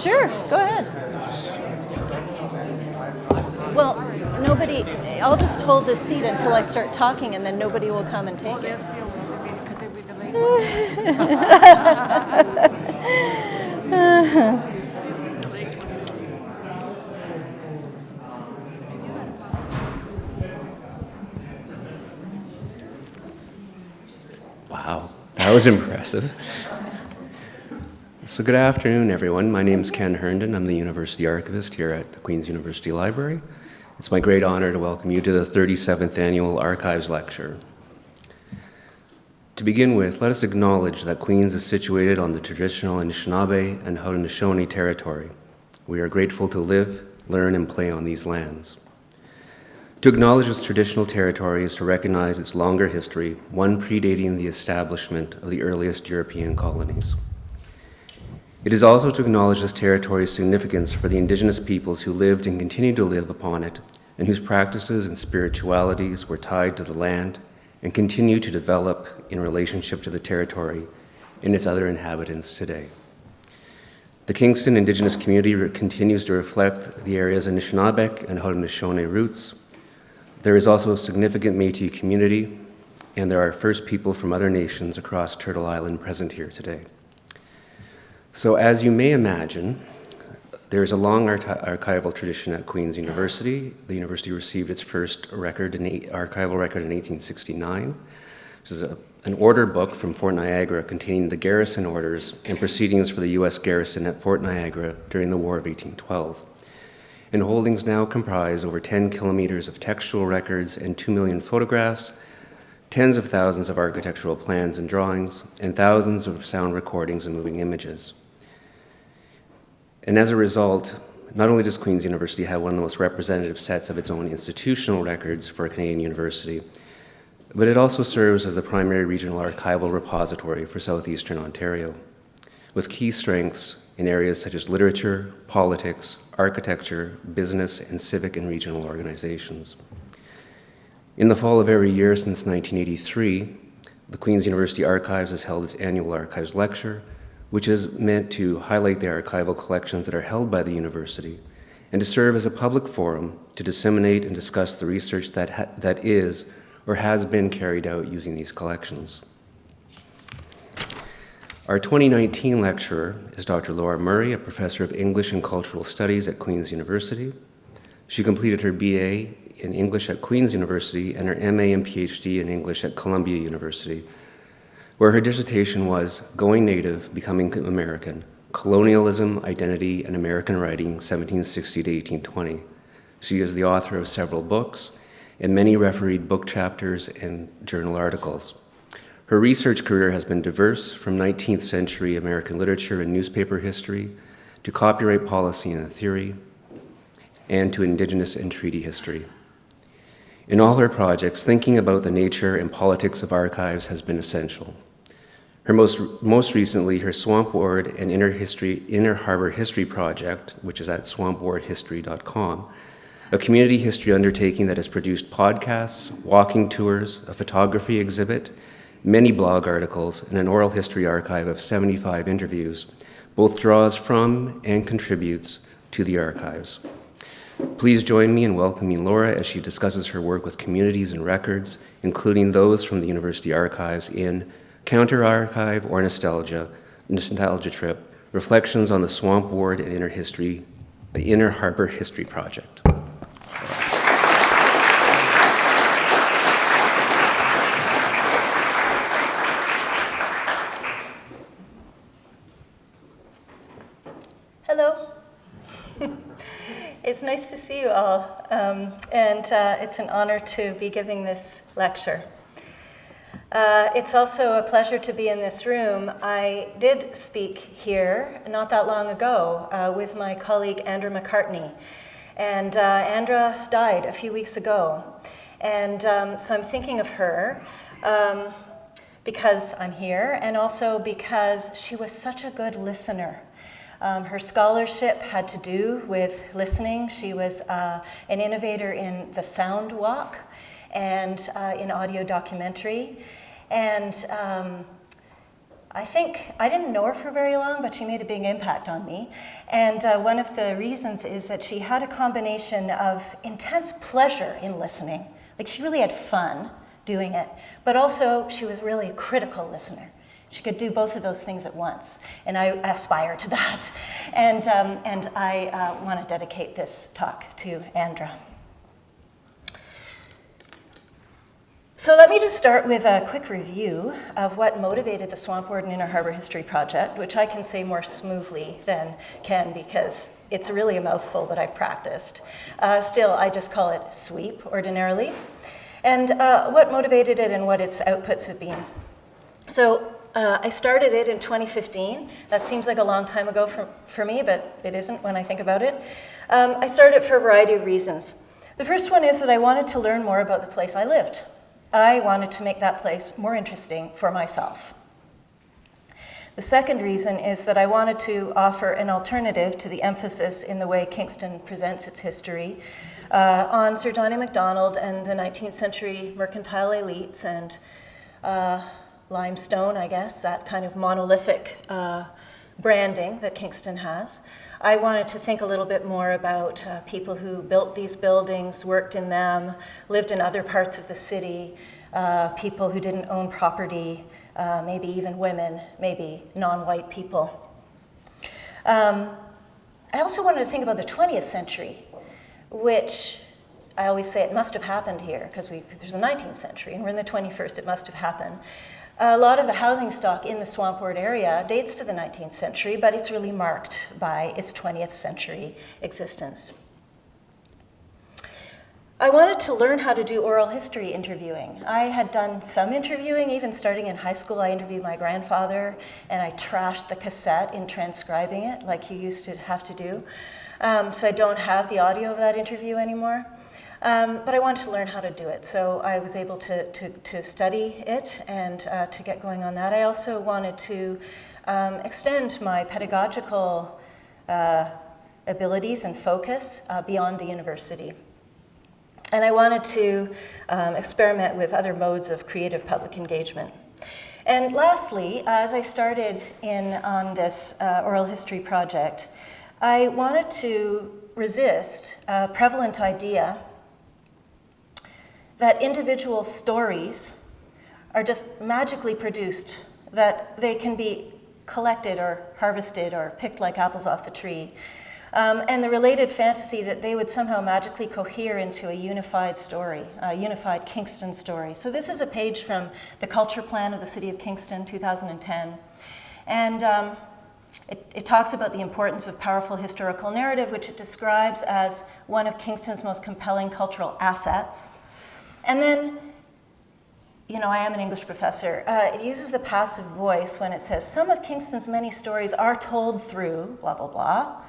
Sure, go ahead. Well, nobody, I'll just hold this seat until I start talking and then nobody will come and take it. Wow, that was impressive. So good afternoon, everyone. My name is Ken Herndon. I'm the University Archivist here at the Queen's University Library. It's my great honor to welcome you to the 37th Annual Archives Lecture. To begin with, let us acknowledge that Queens is situated on the traditional Anishinaabe and Haudenosaunee territory. We are grateful to live, learn, and play on these lands. To acknowledge this traditional territory is to recognize its longer history, one predating the establishment of the earliest European colonies. It is also to acknowledge this territory's significance for the indigenous peoples who lived and continue to live upon it, and whose practices and spiritualities were tied to the land and continue to develop in relationship to the territory and its other inhabitants today. The Kingston Indigenous community continues to reflect the area's Anishinaabeg and Haudenosaunee roots. There is also a significant Métis community, and there are First people from other nations across Turtle Island present here today. So as you may imagine, there is a long archival tradition at Queen's University. The university received its first record in archival record in 1869. This is a, an order book from Fort Niagara containing the garrison orders and proceedings for the U.S. garrison at Fort Niagara during the War of 1812. And holdings now comprise over 10 kilometers of textual records and 2 million photographs, tens of thousands of architectural plans and drawings, and thousands of sound recordings and moving images. And as a result, not only does Queen's University have one of the most representative sets of its own institutional records for a Canadian university, but it also serves as the primary regional archival repository for southeastern Ontario, with key strengths in areas such as literature, politics, architecture, business, and civic and regional organizations. In the fall of every year since 1983, the Queen's University Archives has held its annual Archives Lecture, which is meant to highlight the archival collections that are held by the university and to serve as a public forum to disseminate and discuss the research that, that is or has been carried out using these collections. Our 2019 lecturer is Dr. Laura Murray, a professor of English and Cultural Studies at Queen's University. She completed her BA in English at Queen's University and her MA and PhD in English at Columbia University, where her dissertation was Going Native, Becoming American, Colonialism, Identity, and American Writing, 1760 to 1820. She is the author of several books and many refereed book chapters and journal articles. Her research career has been diverse from 19th century American literature and newspaper history to copyright policy and theory and to indigenous and treaty history. In all her projects, thinking about the nature and politics of archives has been essential. Her most, most recently, her Swamp Ward and Inner, History, Inner Harbor History Project, which is at swampwardhistory.com, a community history undertaking that has produced podcasts, walking tours, a photography exhibit, many blog articles, and an oral history archive of 75 interviews, both draws from and contributes to the archives. Please join me in welcoming Laura as she discusses her work with communities and records, including those from the University Archives in Counter Archive or Nostalgia, Nostalgia Trip, Reflections on the Swamp Ward and Inner History, the Inner Harbor History Project. Hello. it's nice to see you all, um, and uh, it's an honor to be giving this lecture. Uh, it's also a pleasure to be in this room. I did speak here not that long ago uh, with my colleague Andra McCartney. And uh, Andra died a few weeks ago. And um, so I'm thinking of her um, because I'm here and also because she was such a good listener. Um, her scholarship had to do with listening. She was uh, an innovator in the sound walk and uh, in audio documentary. And um, I think I didn't know her for very long, but she made a big impact on me. And uh, one of the reasons is that she had a combination of intense pleasure in listening, like she really had fun doing it, but also she was really a critical listener. She could do both of those things at once, and I aspire to that. And, um, and I uh, want to dedicate this talk to Andra. So let me just start with a quick review of what motivated the Swamp Ward and Inner Harbor History Project, which I can say more smoothly than Ken because it's really a mouthful that I've practiced. Uh, still, I just call it SWEEP ordinarily. And uh, what motivated it and what its outputs have been. So uh, I started it in 2015. That seems like a long time ago for, for me, but it isn't when I think about it. Um, I started it for a variety of reasons. The first one is that I wanted to learn more about the place I lived. I wanted to make that place more interesting for myself. The second reason is that I wanted to offer an alternative to the emphasis in the way Kingston presents its history uh, on Sir John A. Macdonald and the 19th century mercantile elites and uh, limestone, I guess, that kind of monolithic uh, branding that Kingston has. I wanted to think a little bit more about uh, people who built these buildings, worked in them, lived in other parts of the city, uh, people who didn't own property, uh, maybe even women, maybe non-white people. Um, I also wanted to think about the 20th century, which I always say it must have happened here because there's the 19th century and we're in the 21st, it must have happened. A lot of the housing stock in the Swampward area dates to the 19th century, but it's really marked by its 20th century existence. I wanted to learn how to do oral history interviewing. I had done some interviewing, even starting in high school. I interviewed my grandfather, and I trashed the cassette in transcribing it, like you used to have to do. Um, so I don't have the audio of that interview anymore. Um, but I wanted to learn how to do it, so I was able to, to, to study it and uh, to get going on that. I also wanted to um, extend my pedagogical uh, abilities and focus uh, beyond the university. And I wanted to um, experiment with other modes of creative public engagement. And lastly, as I started in on this uh, oral history project, I wanted to resist a prevalent idea that individual stories are just magically produced, that they can be collected or harvested or picked like apples off the tree. Um, and the related fantasy that they would somehow magically cohere into a unified story, a unified Kingston story. So this is a page from the culture plan of the city of Kingston, 2010. And um, it, it, talks about the importance of powerful historical narrative, which it describes as one of Kingston's most compelling cultural assets. And then, you know, I am an English professor. Uh, it uses the passive voice when it says, some of Kingston's many stories are told through, blah, blah, blah.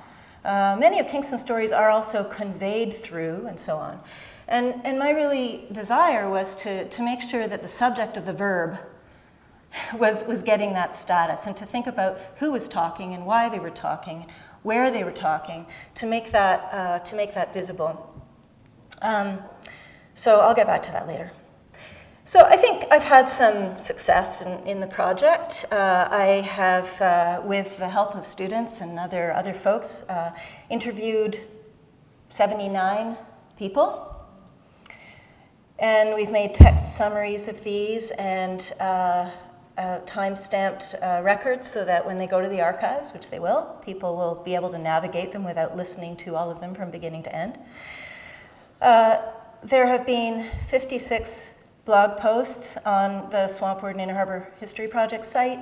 Uh, many of Kingston's stories are also conveyed through, and so on. And, and my really desire was to, to make sure that the subject of the verb was, was getting that status and to think about who was talking and why they were talking, where they were talking, to make that, uh, to make that visible. Um, so I'll get back to that later. So I think I've had some success in, in the project. Uh, I have, uh, with the help of students and other, other folks, uh, interviewed 79 people. And we've made text summaries of these and uh, uh, time-stamped uh, records so that when they go to the archives, which they will, people will be able to navigate them without listening to all of them from beginning to end. There have been 56 blog posts on the Swamp Ward and Inner Harbor History Project site.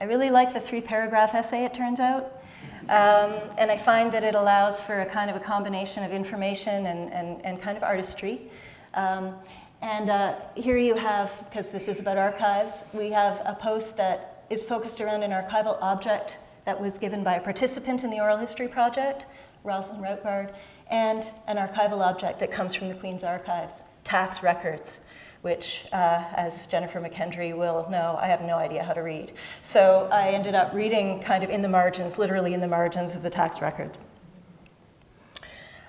I really like the three paragraph essay, it turns out. Um, and I find that it allows for a kind of a combination of information and, and, and kind of artistry. Um, and uh, here you have, because this is about archives, we have a post that is focused around an archival object that was given by a participant in the Oral History Project, Rosalind Routbard, and an archival object that comes from the Queen's Archives, tax records which, uh, as Jennifer McKendry will know, I have no idea how to read. So I ended up reading kind of in the margins, literally in the margins of the tax record.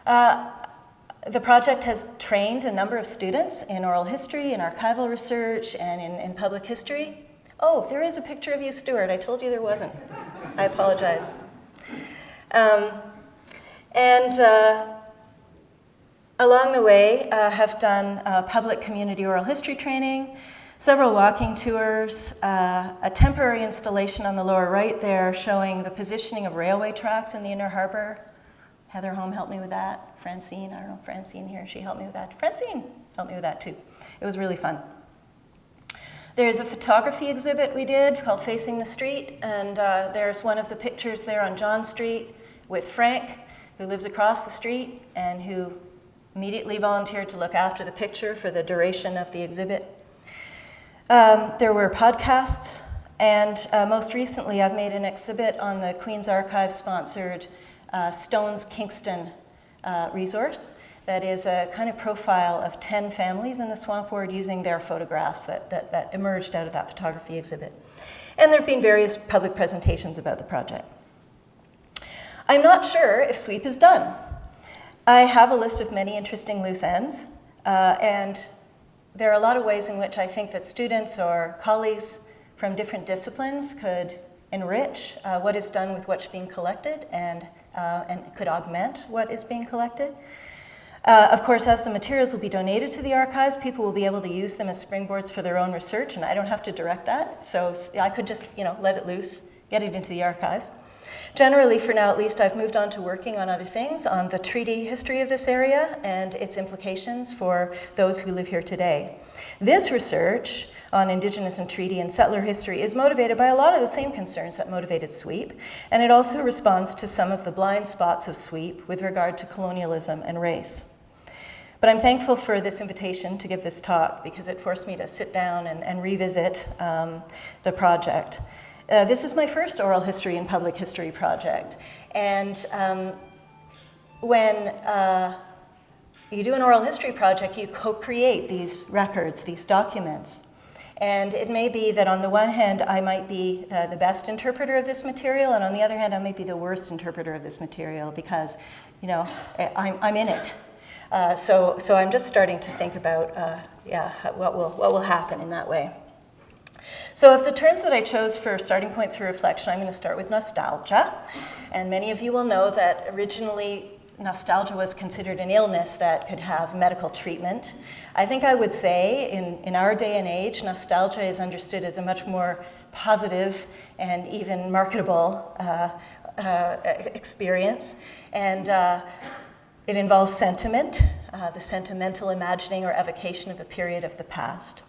Uh, the project has trained a number of students in oral history, in archival research, and in, in public history. Oh, there is a picture of you, Stuart. I told you there wasn't. I apologize. Um, and uh, along the way, uh, have done uh, public community oral history training, several walking tours, uh, a temporary installation on the lower right there showing the positioning of railway tracks in the Inner Harbor. Heather Home helped me with that. Francine, I don't know, Francine here, she helped me with that. Francine helped me with that too. It was really fun. There's a photography exhibit we did called Facing the Street, and uh, there's one of the pictures there on John Street with Frank, who lives across the street and who immediately volunteered to look after the picture for the duration of the exhibit. Um, there were podcasts, and uh, most recently I've made an exhibit on the Queen's Archive sponsored uh, Stones Kingston uh, resource that is a kind of profile of 10 families in the swamp ward using their photographs that, that, that emerged out of that photography exhibit. And there have been various public presentations about the project. I'm not sure if SWEEP is done. I have a list of many interesting loose ends, uh, and there are a lot of ways in which I think that students or colleagues from different disciplines could enrich uh, what is done with what's being collected and, uh, and could augment what is being collected. Uh, of course, as the materials will be donated to the archives, people will be able to use them as springboards for their own research, and I don't have to direct that, so I could just, you know, let it loose, get it into the archive. Generally, for now at least, I've moved on to working on other things, on the treaty history of this area and its implications for those who live here today. This research on Indigenous and treaty and settler history is motivated by a lot of the same concerns that motivated SWEEP, and it also responds to some of the blind spots of SWEEP with regard to colonialism and race. But I'm thankful for this invitation to give this talk because it forced me to sit down and, and revisit um, the project. Uh, this is my first oral history and public history project. And um, when uh, you do an oral history project, you co-create these records, these documents. And it may be that on the one hand, I might be uh, the best interpreter of this material, and on the other hand, I might be the worst interpreter of this material because, you know, I'm, I'm in it. Uh, so, so I'm just starting to think about, uh, yeah, what will, what will happen in that way. So of the terms that I chose for starting points for reflection, I'm going to start with nostalgia. And many of you will know that originally nostalgia was considered an illness that could have medical treatment. I think I would say in, in our day and age, nostalgia is understood as a much more positive and even marketable uh, uh, experience. And uh, it involves sentiment, uh, the sentimental imagining or evocation of a period of the past.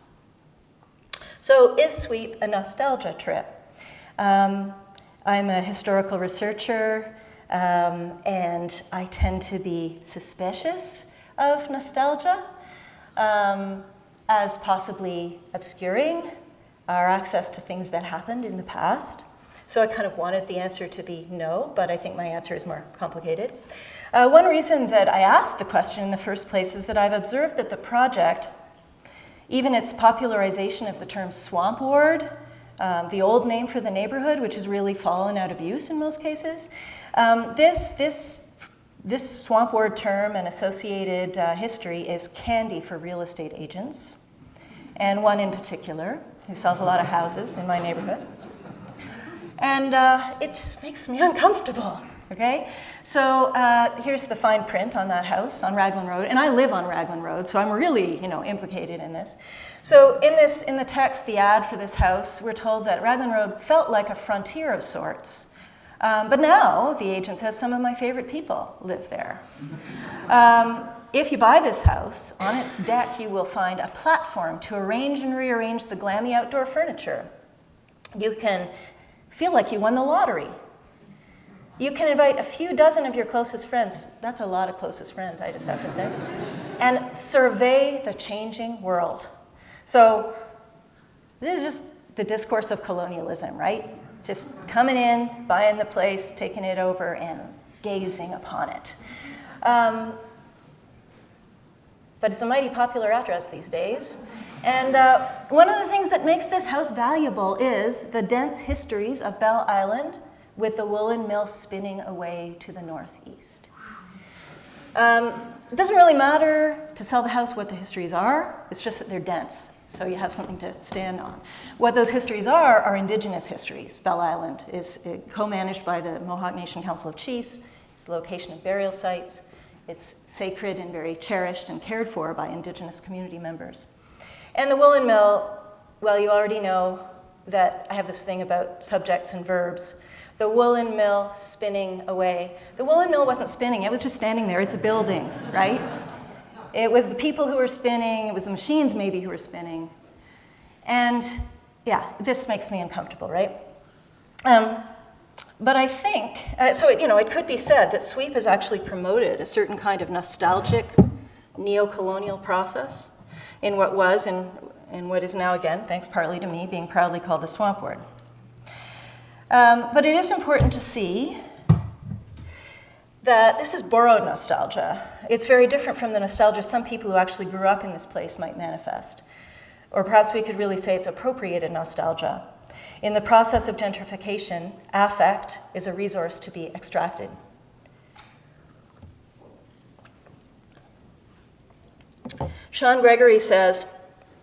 So is Sweep a nostalgia trip? Um, I'm a historical researcher, um, and I tend to be suspicious of nostalgia um, as possibly obscuring our access to things that happened in the past. So I kind of wanted the answer to be no, but I think my answer is more complicated. Uh, one reason that I asked the question in the first place is that I've observed that the project, even its popularization of the term swamp ward, um, the old name for the neighborhood, which has really fallen out of use in most cases, um, this, this, this swamp ward term and associated uh, history is candy for real estate agents, and one in particular who sells a lot of houses in my neighborhood. And uh, it just makes me uncomfortable. Okay, so uh, here's the fine print on that house on Raglan Road, and I live on Raglan Road, so I'm really, you know, implicated in this. So in this, in the text, the ad for this house, we're told that Raglan Road felt like a frontier of sorts. Um, but now the agent says some of my favorite people live there. Um, if you buy this house, on its deck you will find a platform to arrange and rearrange the glammy outdoor furniture. You can feel like you won the lottery you can invite a few dozen of your closest friends. That's a lot of closest friends, I just have to say. And survey the changing world. So this is just the discourse of colonialism, right? Just coming in, buying the place, taking it over, and gazing upon it. Um, but it's a mighty popular address these days. And uh, one of the things that makes this house valuable is the dense histories of Belle Island, with the woolen mill spinning away to the northeast. Um, it doesn't really matter to sell the house what the histories are, it's just that they're dense. So you have something to stand on. What those histories are, are indigenous histories. Belle Island is uh, co-managed by the Mohawk Nation Council of Chiefs. It's the location of burial sites. It's sacred and very cherished and cared for by indigenous community members. And the woolen mill, well, you already know that I have this thing about subjects and verbs. The woolen mill spinning away. The woolen mill wasn't spinning, it was just standing there. It's a building, right? It was the people who were spinning, it was the machines maybe who were spinning. And yeah, this makes me uncomfortable, right? Um, but I think, uh, so it, you know, it could be said that sweep has actually promoted a certain kind of nostalgic neo-colonial process in what was and, and what is now again, thanks partly to me, being proudly called the swamp ward. Um, but it is important to see that this is borrowed nostalgia. It's very different from the nostalgia some people who actually grew up in this place might manifest. Or perhaps we could really say it's appropriated nostalgia. In the process of gentrification, affect is a resource to be extracted. Sean Gregory says,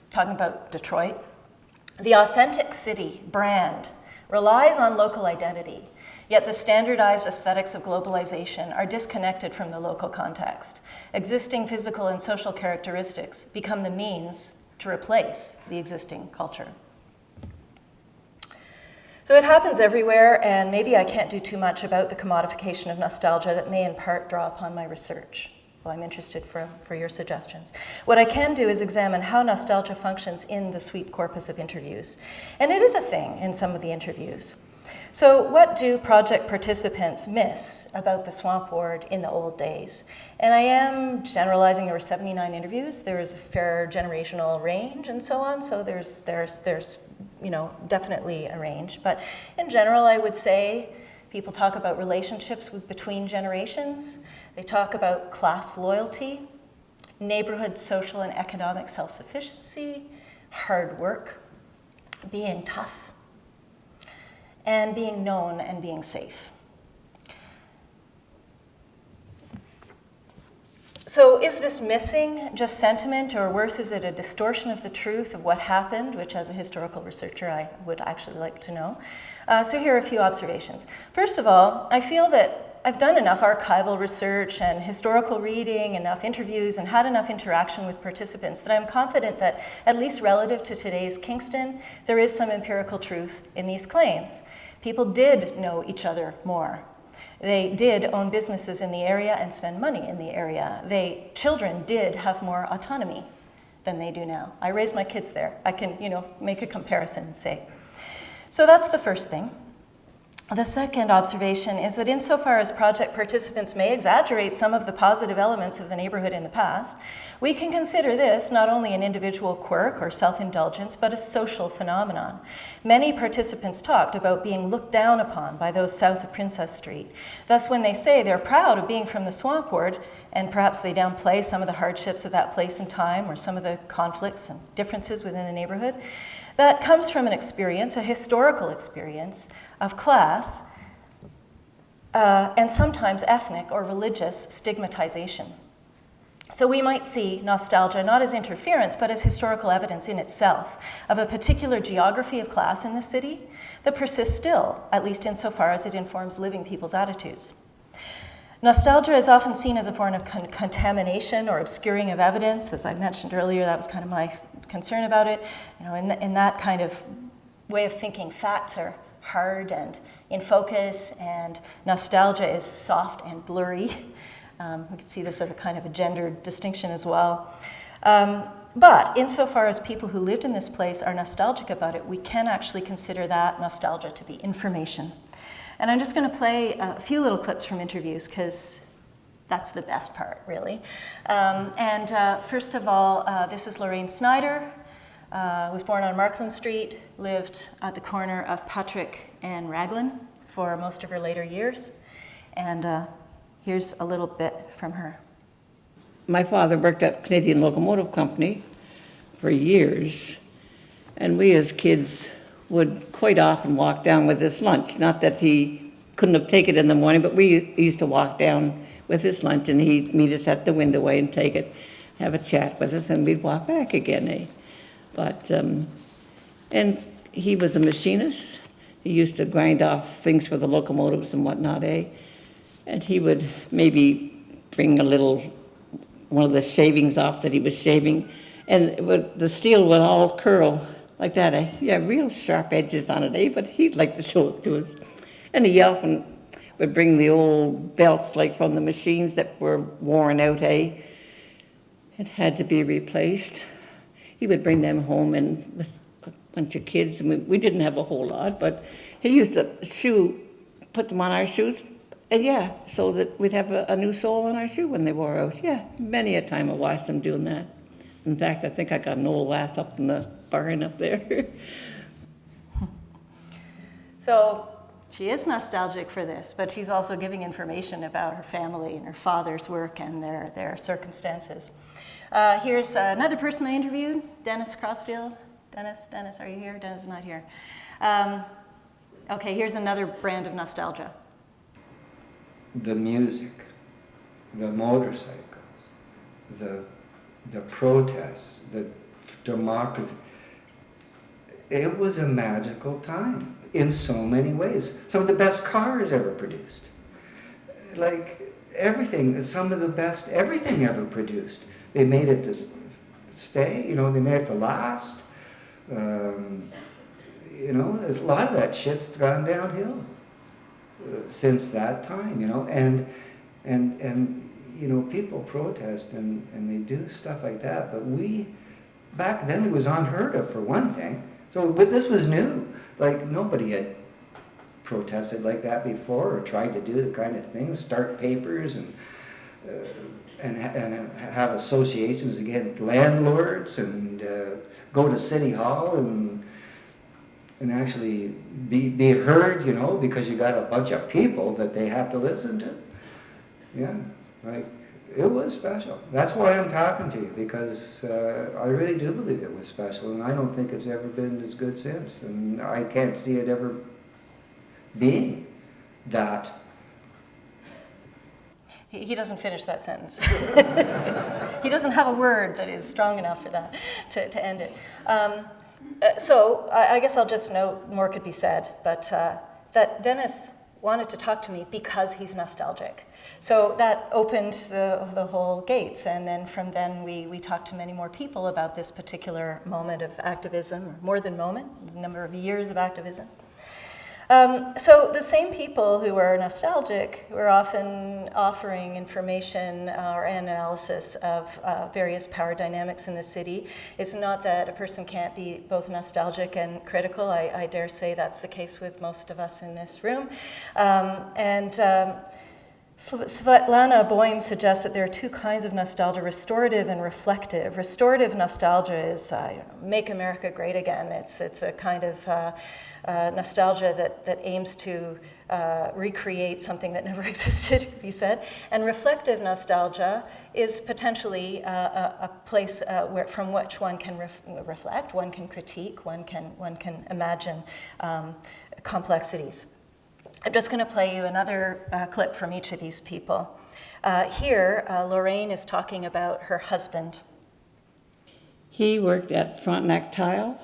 talking about Detroit, the authentic city brand relies on local identity, yet the standardized aesthetics of globalization are disconnected from the local context. Existing physical and social characteristics become the means to replace the existing culture. So it happens everywhere, and maybe I can't do too much about the commodification of nostalgia that may in part draw upon my research. Well, I'm interested for, for your suggestions. What I can do is examine how nostalgia functions in the sweep corpus of interviews. And it is a thing in some of the interviews. So what do project participants miss about the swamp ward in the old days? And I am generalizing, there were 79 interviews, there was a fair generational range and so on, so there's, there's, there's you know, definitely a range. But in general, I would say people talk about relationships with, between generations, they talk about class loyalty, neighborhood social and economic self-sufficiency, hard work, being tough, and being known and being safe. So is this missing just sentiment, or worse, is it a distortion of the truth of what happened, which as a historical researcher I would actually like to know? Uh, so here are a few observations. First of all, I feel that I've done enough archival research and historical reading, enough interviews, and had enough interaction with participants that I'm confident that, at least relative to today's Kingston, there is some empirical truth in these claims. People did know each other more they did own businesses in the area and spend money in the area. They, children did have more autonomy than they do now. I raised my kids there. I can, you know, make a comparison and say. So that's the first thing. The second observation is that insofar as project participants may exaggerate some of the positive elements of the neighborhood in the past, we can consider this not only an individual quirk or self-indulgence, but a social phenomenon. Many participants talked about being looked down upon by those south of Princess Street. Thus, when they say they're proud of being from the Swamp Ward, and perhaps they downplay some of the hardships of that place and time or some of the conflicts and differences within the neighborhood, that comes from an experience, a historical experience, of class uh, and sometimes ethnic or religious stigmatization. So we might see nostalgia not as interference, but as historical evidence in itself of a particular geography of class in the city that persists still, at least insofar as it informs living people's attitudes. Nostalgia is often seen as a form of con contamination or obscuring of evidence. As I mentioned earlier, that was kind of my concern about it. You know, in, in that kind of way of thinking, facts are hard and in focus, and nostalgia is soft and blurry. Um, we can see this as a kind of a gender distinction as well. Um, but insofar as people who lived in this place are nostalgic about it, we can actually consider that nostalgia to be information. And I'm just going to play a few little clips from interviews because that's the best part, really. Um, and uh, first of all, uh, this is Lorraine Snyder, uh, was born on Markland Street, lived at the corner of Patrick and Raglan for most of her later years. And uh, here's a little bit from her. My father worked at Canadian Locomotive Company for years, and we as kids would quite often walk down with his lunch. Not that he couldn't have taken it in the morning, but we used to walk down with his lunch, and he'd meet us at the window way and take it, have a chat with us, and we'd walk back again. Eh? But, um, and he was a machinist. He used to grind off things for the locomotives and whatnot, eh? And he would maybe bring a little, one of the shavings off that he was shaving, and would, the steel would all curl like that, eh? Yeah, real sharp edges on it, eh? But he'd like to show it to us. And he often would bring the old belts, like from the machines that were worn out, eh? It had to be replaced. He would bring them home and with a bunch of kids, and we, we didn't have a whole lot, but he used to shoe, put them on our shoes, and yeah, so that we'd have a, a new sole on our shoe when they wore out. Yeah, many a time I watched him doing that. In fact, I think I got an old lath up in the barn up there. So she is nostalgic for this, but she's also giving information about her family and her father's work and their, their circumstances. Uh, here's another person I interviewed, Dennis Crossfield. Dennis, Dennis, are you here? Dennis is not here. Um, okay, here's another brand of nostalgia. the music, the motorcycles, the, the protests, the democracy. It was a magical time in so many ways. Some of the best cars ever produced. Like everything, some of the best everything ever produced. They made it to stay, you know, they made it to last. Um, you know, a lot of that shit's gone downhill since that time, you know, and and and you know people protest and and they do stuff like that, but we back then it was unheard of for one thing. So, but this was new. Like nobody had protested like that before or tried to do the kind of things, start papers and. And, and have associations against landlords and uh, go to city hall and and actually be, be heard, you know, because you got a bunch of people that they have to listen to. Yeah, like, it was special. That's why I'm talking to you, because uh, I really do believe it was special, and I don't think it's ever been as good since, and I can't see it ever being that. He, doesn't finish that sentence. he doesn't have a word that is strong enough for that to, to end it. Um, uh, so I, I guess I'll just note more could be said, but uh, that Dennis wanted to talk to me because he's nostalgic. So that opened the, the whole gates, and then from then we, we talked to many more people about this particular moment of activism, or more than moment, number of years of activism. Um, so the same people who are nostalgic were often offering information uh, or analysis of uh, various power dynamics in the city. It's not that a person can't be both nostalgic and critical. I, I dare say that's the case with most of us in this room. Um, and um, Svetlana Boym suggests that there are two kinds of nostalgia restorative and reflective. Restorative nostalgia is uh, make America great again. It's, it's a kind of uh, nostalgia that, that aims to uh, recreate something that never existed, he said. And reflective nostalgia is potentially uh, a, a place uh, where, from which one can ref- reflect, one can critique, one can, one can imagine um, complexities. I'm just going to play you another uh, clip from each of these people. Uh, here, uh, Lorraine is talking about her husband. He worked at Frontenac Tile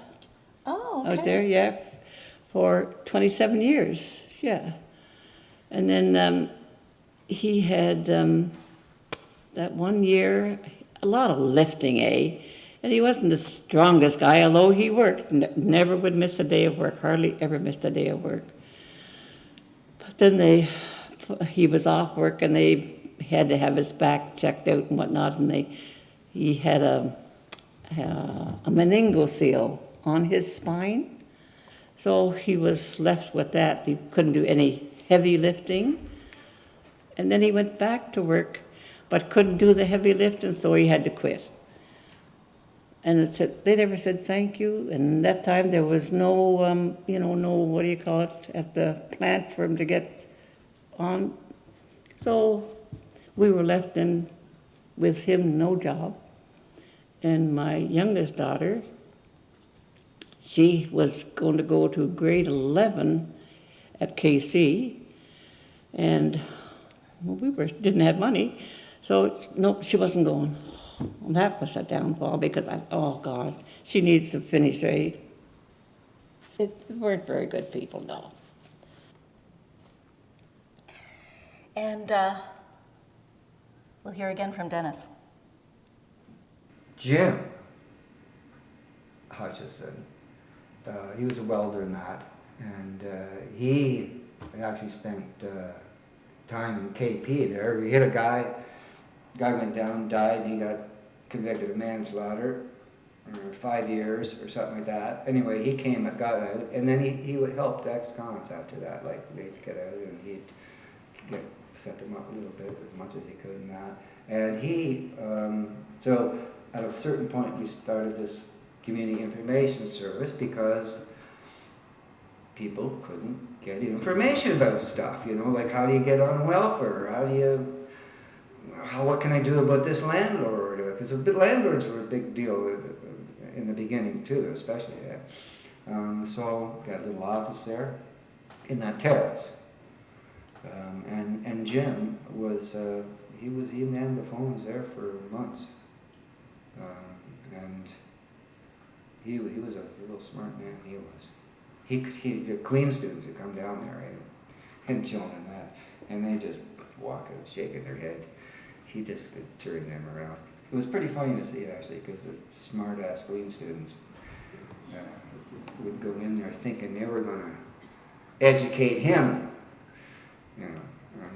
Oh, out there, yeah, for 27 years, yeah. And then um, he had um, that one year, a lot of lifting, eh? And he wasn't the strongest guy, although he worked, never would miss a day of work, hardly ever missed a day of work. But then they, he was off work and they had to have his back checked out and whatnot, and they, he had a, a meningocele on his spine. So he was left with that. He couldn't do any heavy lifting. And then he went back to work, but couldn't do the heavy lifting, so he had to quit. And it said, they never said thank you. And that time there was no, um, you know, no, what do you call it, at the plant for him to get on. So we were left in with him, no job. And my youngest daughter, she was going to go to grade 11 at KC, and well, we were, didn't have money, so no, she wasn't going. Well, that was a downfall because I, oh God, she needs to finish a, it, they weren't very good people, no. And uh, we'll hear again from Dennis. Jim Hutchison, uh, he was a welder in that, and uh, he actually spent uh, time in KP there. We hit a guy, guy went down, died, and he got convicted of manslaughter, or five years or something like that. Anyway, he came, got out, and then he, he would help the ex-cons after that, like they'd get out and he'd get set them up a little bit as much as he could in that. And he, um, so at a certain point, we started this community information service because people couldn't get information about stuff, you know, like how do you get on welfare? How do you, how, what can I do about this landlord? Because landlords were a big deal in the beginning too, especially. Um, so got a little office there in that terrace. Um, and, and Jim was, uh, he was, he manned the phones there for months. Um, and he, he was a real smart man, he was. He could, he, the Queen students would come down there, and, and Joan and that, and they just walking, shaking their head. He just could turn them around. It was pretty funny to see actually, because the smart-ass Queen students uh, would go in there thinking they were going to educate him. You know,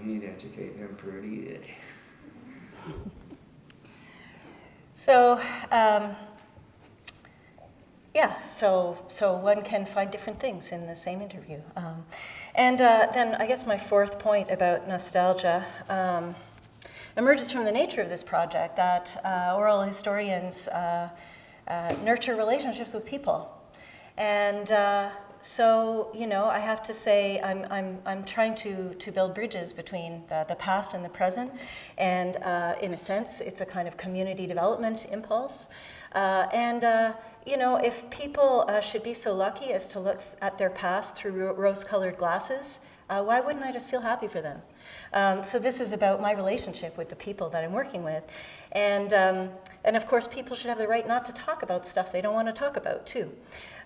he'd educate them pretty good. So, um, yeah, so, so one can find different things in the same interview. Um, and uh, then I guess my fourth point about nostalgia um, emerges from the nature of this project that uh, oral historians uh, uh nurture relationships with people. And uh, so, you know, I have to say I'm, I'm, I'm trying to, to build bridges between the, the past and the present. And uh, in a sense, it's a kind of community development impulse. And, you know, if people uh, should be so lucky as to look at their past through rose-colored glasses, uh, why wouldn't I just feel happy for them? Um, so this is about my relationship with the people that I'm working with. And, um, and of course, people should have the right not to talk about stuff they don't want to talk about, too.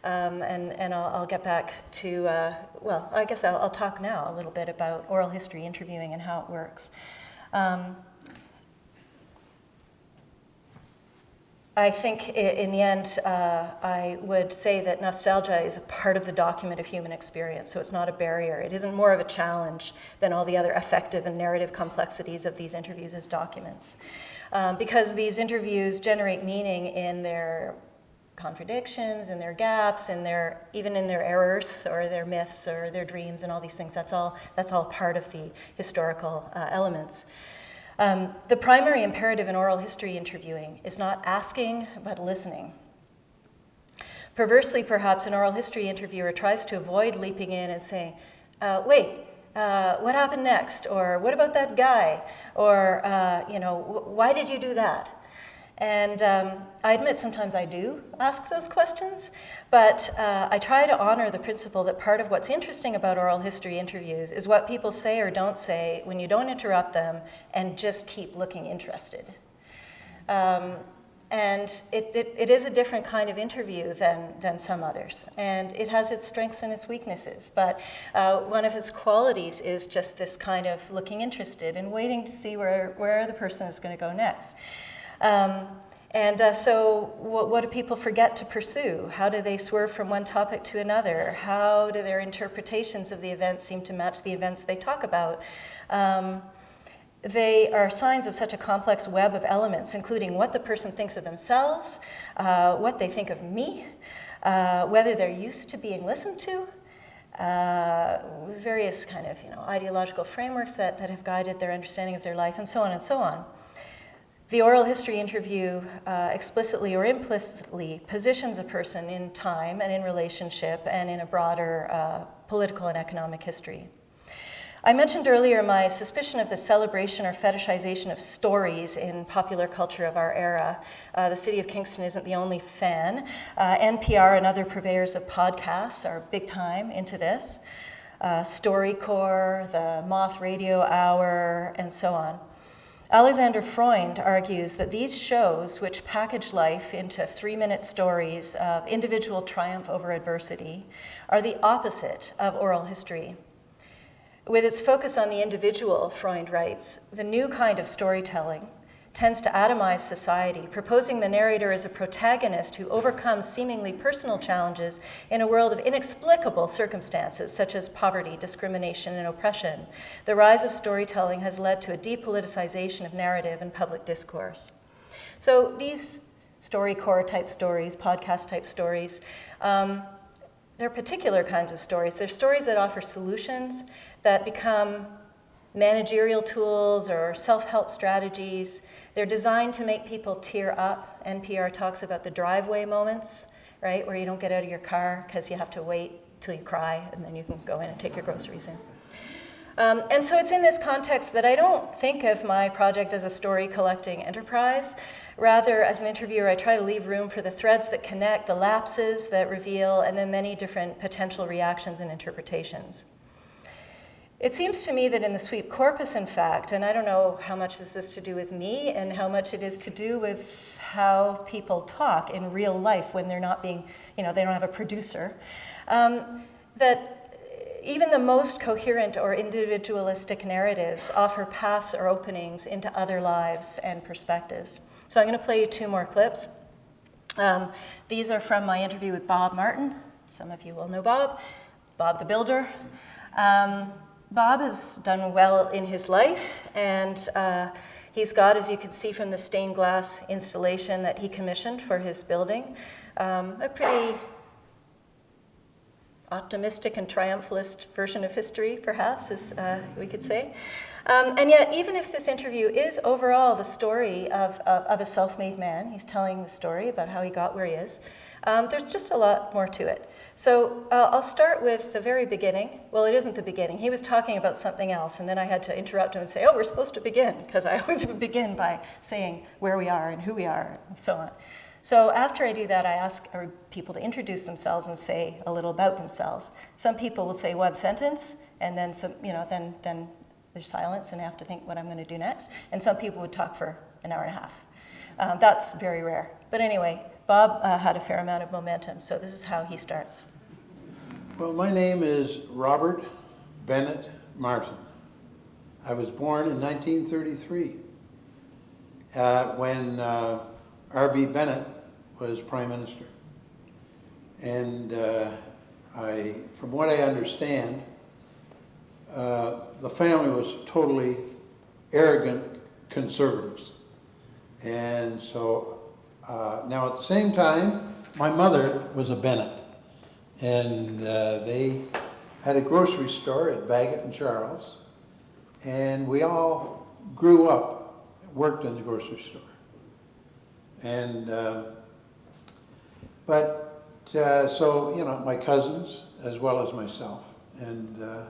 Um, and and I'll, I'll, get back to, uh, well, I guess I'll, I'll, talk now a little bit about oral history interviewing and how it works. Um, I think in the end, uh, I would say that nostalgia is a part of the document of human experience, so it's not a barrier. It isn't more of a challenge than all the other affective and narrative complexities of these interviews as documents. Um, because these interviews generate meaning in their contradictions in their gaps and their even in their errors or their myths or their dreams and all these things that's all that's all part of the historical uh, elements um, the primary imperative in oral history interviewing is not asking but listening. Perversely perhaps an oral history interviewer tries to avoid leaping in and saying uh, wait uh, what happened next? Or what about that guy? Or uh, you know why did you do that and um, I admit sometimes I do ask those questions, but uh, I try to honor the principle that part of what's interesting about oral history interviews is what people say or don't say when you don't interrupt them and just keep looking interested. Um, and it, it, it is a different kind of interview than, than some others. And it has its strengths and its weaknesses. But uh, one of its qualities is just this kind of looking interested and waiting to see where, where the person is going to go next. Um, and uh, so, what, what, do people forget to pursue? How do they swerve from one topic to another? How do their interpretations of the events seem to match the events they talk about? Um, they are signs of such a complex web of elements, including what the person thinks of themselves, uh, what they think of me, uh, whether they're used to being listened to, uh, various kind of you know, ideological frameworks that, that have guided their understanding of their life, and so on and so on. The oral history interview uh, explicitly or implicitly positions a person in time and in relationship and in a broader uh, political and economic history. I mentioned earlier my suspicion of the celebration or fetishization of stories in popular culture of our era. Uh, the city of Kingston isn't the only fan. Uh, NPR and other purveyors of podcasts are big time into this. Uh, StoryCorps, the Moth Radio Hour, and so on. Alexander Freund argues that these shows, which package life into three minute stories of individual triumph over adversity, are the opposite of oral history. With its focus on the individual, Freund writes, the new kind of storytelling tends to atomize society, proposing the narrator as a protagonist who overcomes seemingly personal challenges in a world of inexplicable circumstances such as poverty, discrimination, and oppression. The rise of storytelling has led to a depoliticization of narrative and public discourse. So these StoryCorps type stories, podcast type stories, um, they're particular kinds of stories. They're stories that offer solutions that become managerial tools or self help strategies they're designed to make people tear up. NPR talks about the driveway moments, right, where you don't get out of your car because you have to wait till you cry and then you can go in and take your groceries in. Um, and so it's in this context that I don't think of my project as a story collecting enterprise. Rather, as an interviewer, I try to leave room for the threads that connect, the lapses that reveal, and the many different potential reactions and interpretations. It seems to me that in the sweep corpus, in fact, and I don't know how much is this to do with me and how much it is to do with how people talk in real life when they're not being, you know, they don't have a producer, um, that even the most coherent or individualistic narratives offer paths or openings into other lives and perspectives. So I'm going to play you two more clips. Um, these are from my interview with Bob Martin. Some of you will know Bob, Bob the Builder. Um, Bob has done well in his life, and uh, he's got, as you can see from the stained glass installation that he commissioned for his building, um, a pretty optimistic and triumphalist version of history, perhaps, as uh, we could say. Um, and yet, even if this interview is overall the story of, of, of a self made man, he's telling the story about how he got where he is, um, there's just a lot more to it. So uh, I'll start with the very beginning. Well, it isn't the beginning. He was talking about something else, and then I had to interrupt him and say, oh, we're supposed to begin, because I always begin by saying where we are and who we are and so on. So after I do that, I ask people to introduce themselves and say a little about themselves. Some people will say one sentence, and then some, you know, then then there's silence, and I have to think what I'm going to do next. And some people would talk for an hour and a half. Um, that's very rare. But anyway, Bob uh, had a fair amount of momentum, so this is how he starts. Well, my name is Robert Bennett Martin. I was born in 1933 uh, when uh, R.B. Bennett was Prime Minister. And uh, I, from what I understand, uh, the family was totally arrogant conservatives. And so uh, now, at the same time, my mother was a Bennett, and uh, they had a grocery store at Bagot and Charles, and we all grew up, worked in the grocery store. And, uh, but, uh, so, you know, my cousins as well as myself, and uh,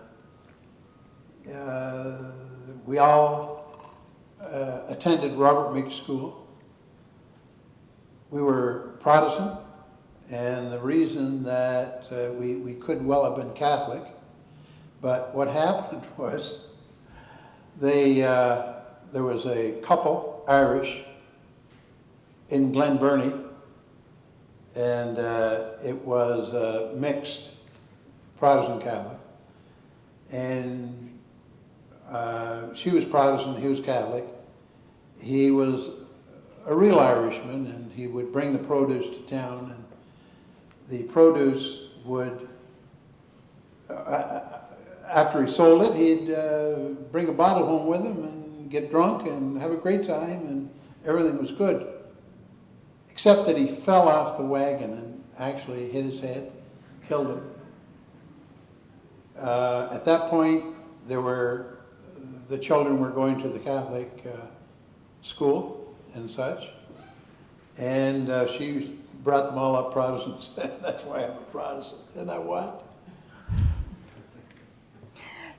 uh, we all attended Robert Meek School we were Protestant, and the reason that uh, we, we could well have been Catholic, but what happened was they, uh, there was a couple, Irish, in Glen Burnie, and uh, it was uh, mixed Protestant Catholic. And uh, she was Protestant, he was Catholic. He was a real Irishman, and he would bring the produce to town, and the produce would, uh, after he sold it, he'd uh, bring a bottle home with him and get drunk and have a great time, and everything was good. Except that he fell off the wagon and actually hit his head, killed him. Uh, at that point, there were the children were going to the Catholic uh, school, and such. And uh, she brought them all up Protestants. That's why I'm a Protestant. Isn't that what?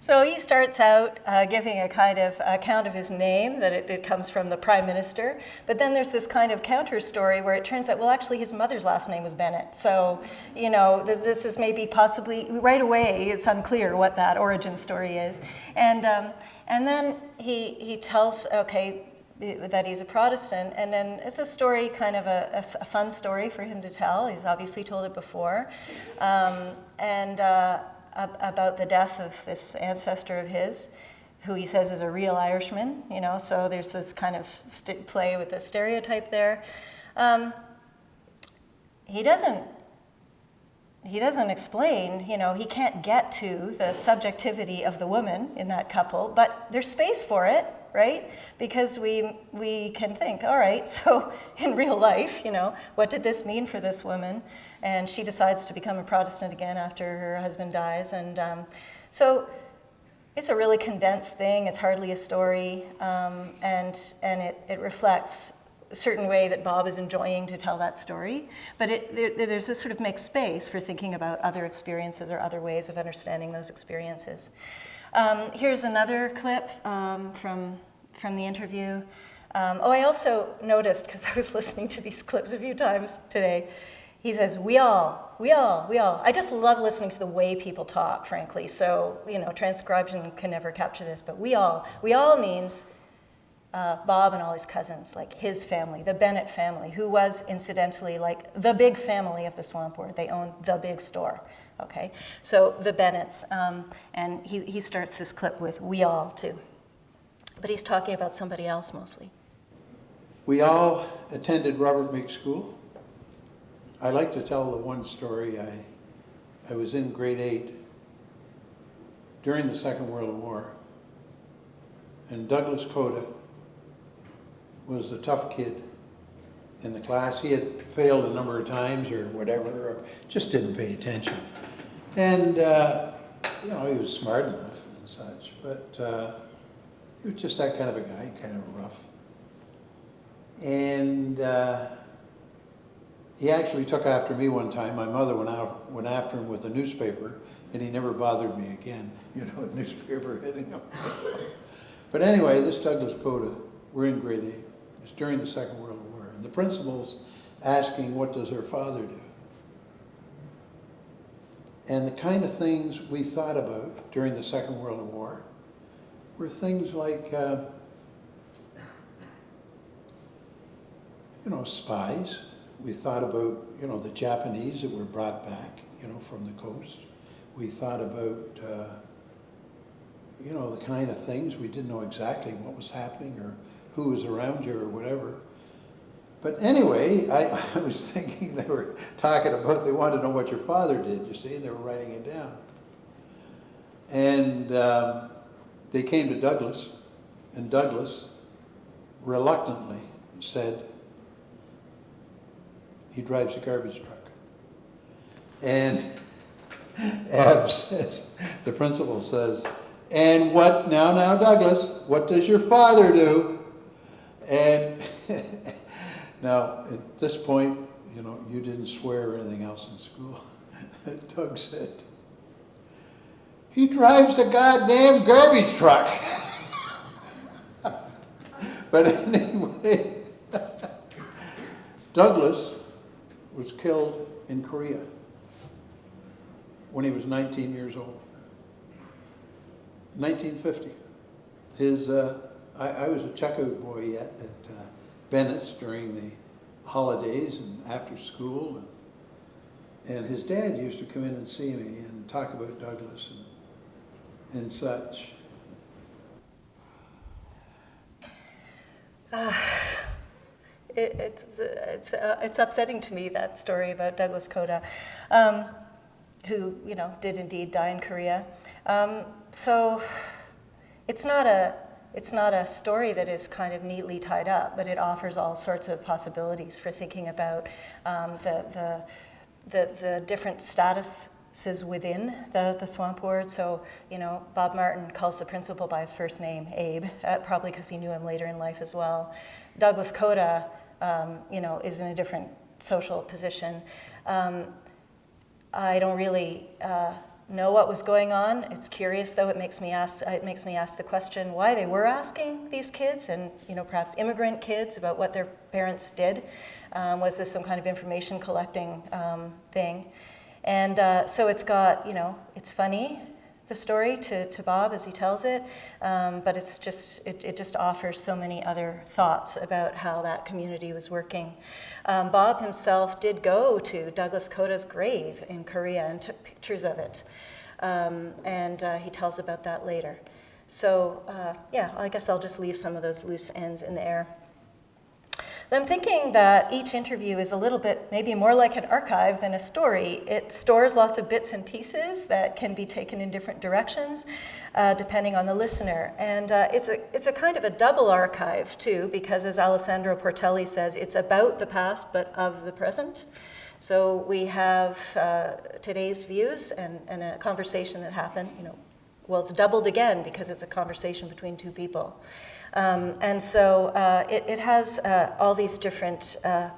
So he starts out uh, giving a kind of account of his name, that it, it, comes from the prime minister. But then there's this kind of counter story where it turns out, well, actually, his mother's last name was Bennett. So, you know, this, this is maybe possibly, right away, it's unclear what that origin story is. And, um, and then he, he tells, okay, that he's a Protestant. And then it's a story, kind of a, a fun story for him to tell. He's obviously told it before. Um, and uh, about the death of this ancestor of his, who he says is a real Irishman, you know, so there's this kind of play with the stereotype there. Um, he doesn't he doesn't explain, you know, he can't get to the subjectivity of the woman in that couple, but there's space for it, right? Because we, we can think, all right, so in real life, you know, what did this mean for this woman? And she decides to become a Protestant again after her husband dies. And um, so it's a really condensed thing. It's hardly a story. Um, and and it, it reflects a certain way that Bob is enjoying to tell that story. But it, there, there's this sort of mixed space for thinking about other experiences or other ways of understanding those experiences. Um, here's another clip um, from, from the interview. Um, oh, I also noticed, because I was listening to these clips a few times today, he says, we all, we all, we all. I just love listening to the way people talk, frankly. So, you know, transcription can never capture this, but we all. We all means uh, Bob and all his cousins, like his family, the Bennett family, who was incidentally like the big family of the Swamp Ward. They owned the big store. Okay, so the Bennetts, um, and he, he starts this clip with "we all" too, but he's talking about somebody else mostly. We all attended Robert Meek School. I like to tell the one story. I, I was in grade eight during the Second World War, and Douglas Coda was the tough kid in the class. He had failed a number of times or whatever, or just didn't pay attention. And, uh, you know, he was smart enough and such, but uh, he was just that kind of a guy, kind of rough. And uh, he actually took after me one time. My mother went out, went after him with a newspaper, and he never bothered me again. You know, a newspaper hitting him. but anyway, this Douglas Coda, we're in grade eight. It's during the Second World War, and the principal's asking, "What does her father do?" And the kind of things we thought about during the Second World War were things like, uh, you know, spies we thought about, you know, the Japanese that were brought back, you know, from the coast. We thought about, uh, you know, the kind of things, we didn't know exactly what was happening or who was around you or whatever. But anyway, I, I was thinking they were talking about, they wanted to know what your father did, you see, and they were writing it down. And um, they came to Douglas, and Douglas reluctantly said, he drives a garbage truck. And Ab says, the principal says, and what, now, now, Douglas, what does your father do? And now, at this point, you know, you didn't swear or anything else in school. Doug said, he drives a goddamn garbage truck. but anyway, Douglas was killed in Korea when he was 19 years old. 1950. His, uh, I, I, was a checkout boy yet at uh, Bennett's during the holidays and after school. And, and, his dad used to come in and see me and talk about Douglas and, and such. Uh it, it's, it's, uh, it's upsetting to me, that story about Douglas Coda, um, who, you know, did indeed die in Korea. Um, so it's not, a, it's not a story that is kind of neatly tied up, but it offers all sorts of possibilities for thinking about um, the, the, the, the different statuses within the, the swamp ward. So, you know, Bob Martin calls the principal by his first name, Abe, uh, probably because he knew him later in life as well. Douglas Coda um, you know, is in a different social position. Um, I don't really uh, know what was going on. It's curious, though. It makes me ask. It makes me ask the question why they were asking these kids, and you know, perhaps immigrant kids, about what their parents did. Um, was this some kind of information collecting um, thing? And uh, so it's got, you know, it's funny, the story to, to Bob as he tells it, um, but it's just, it, it just offers so many other thoughts about how that community was working. Um, Bob himself did go to Douglas Coda's grave in Korea and took pictures of it. Um, and uh, he tells about that later. So, uh, yeah, I guess I'll just leave some of those loose ends in the air. I'm thinking that each interview is a little bit maybe more like an archive than a story. It stores lots of bits and pieces that can be taken in different directions uh, depending on the listener. And uh, it's, a, it's a kind of a double archive too, because as Alessandro Portelli says, it's about the past but of the present. So we have uh, today's views and, and a conversation that happened, you know, well, it's doubled again because it's a conversation between two people. Um, and so uh, it, it, has uh, all these different uh,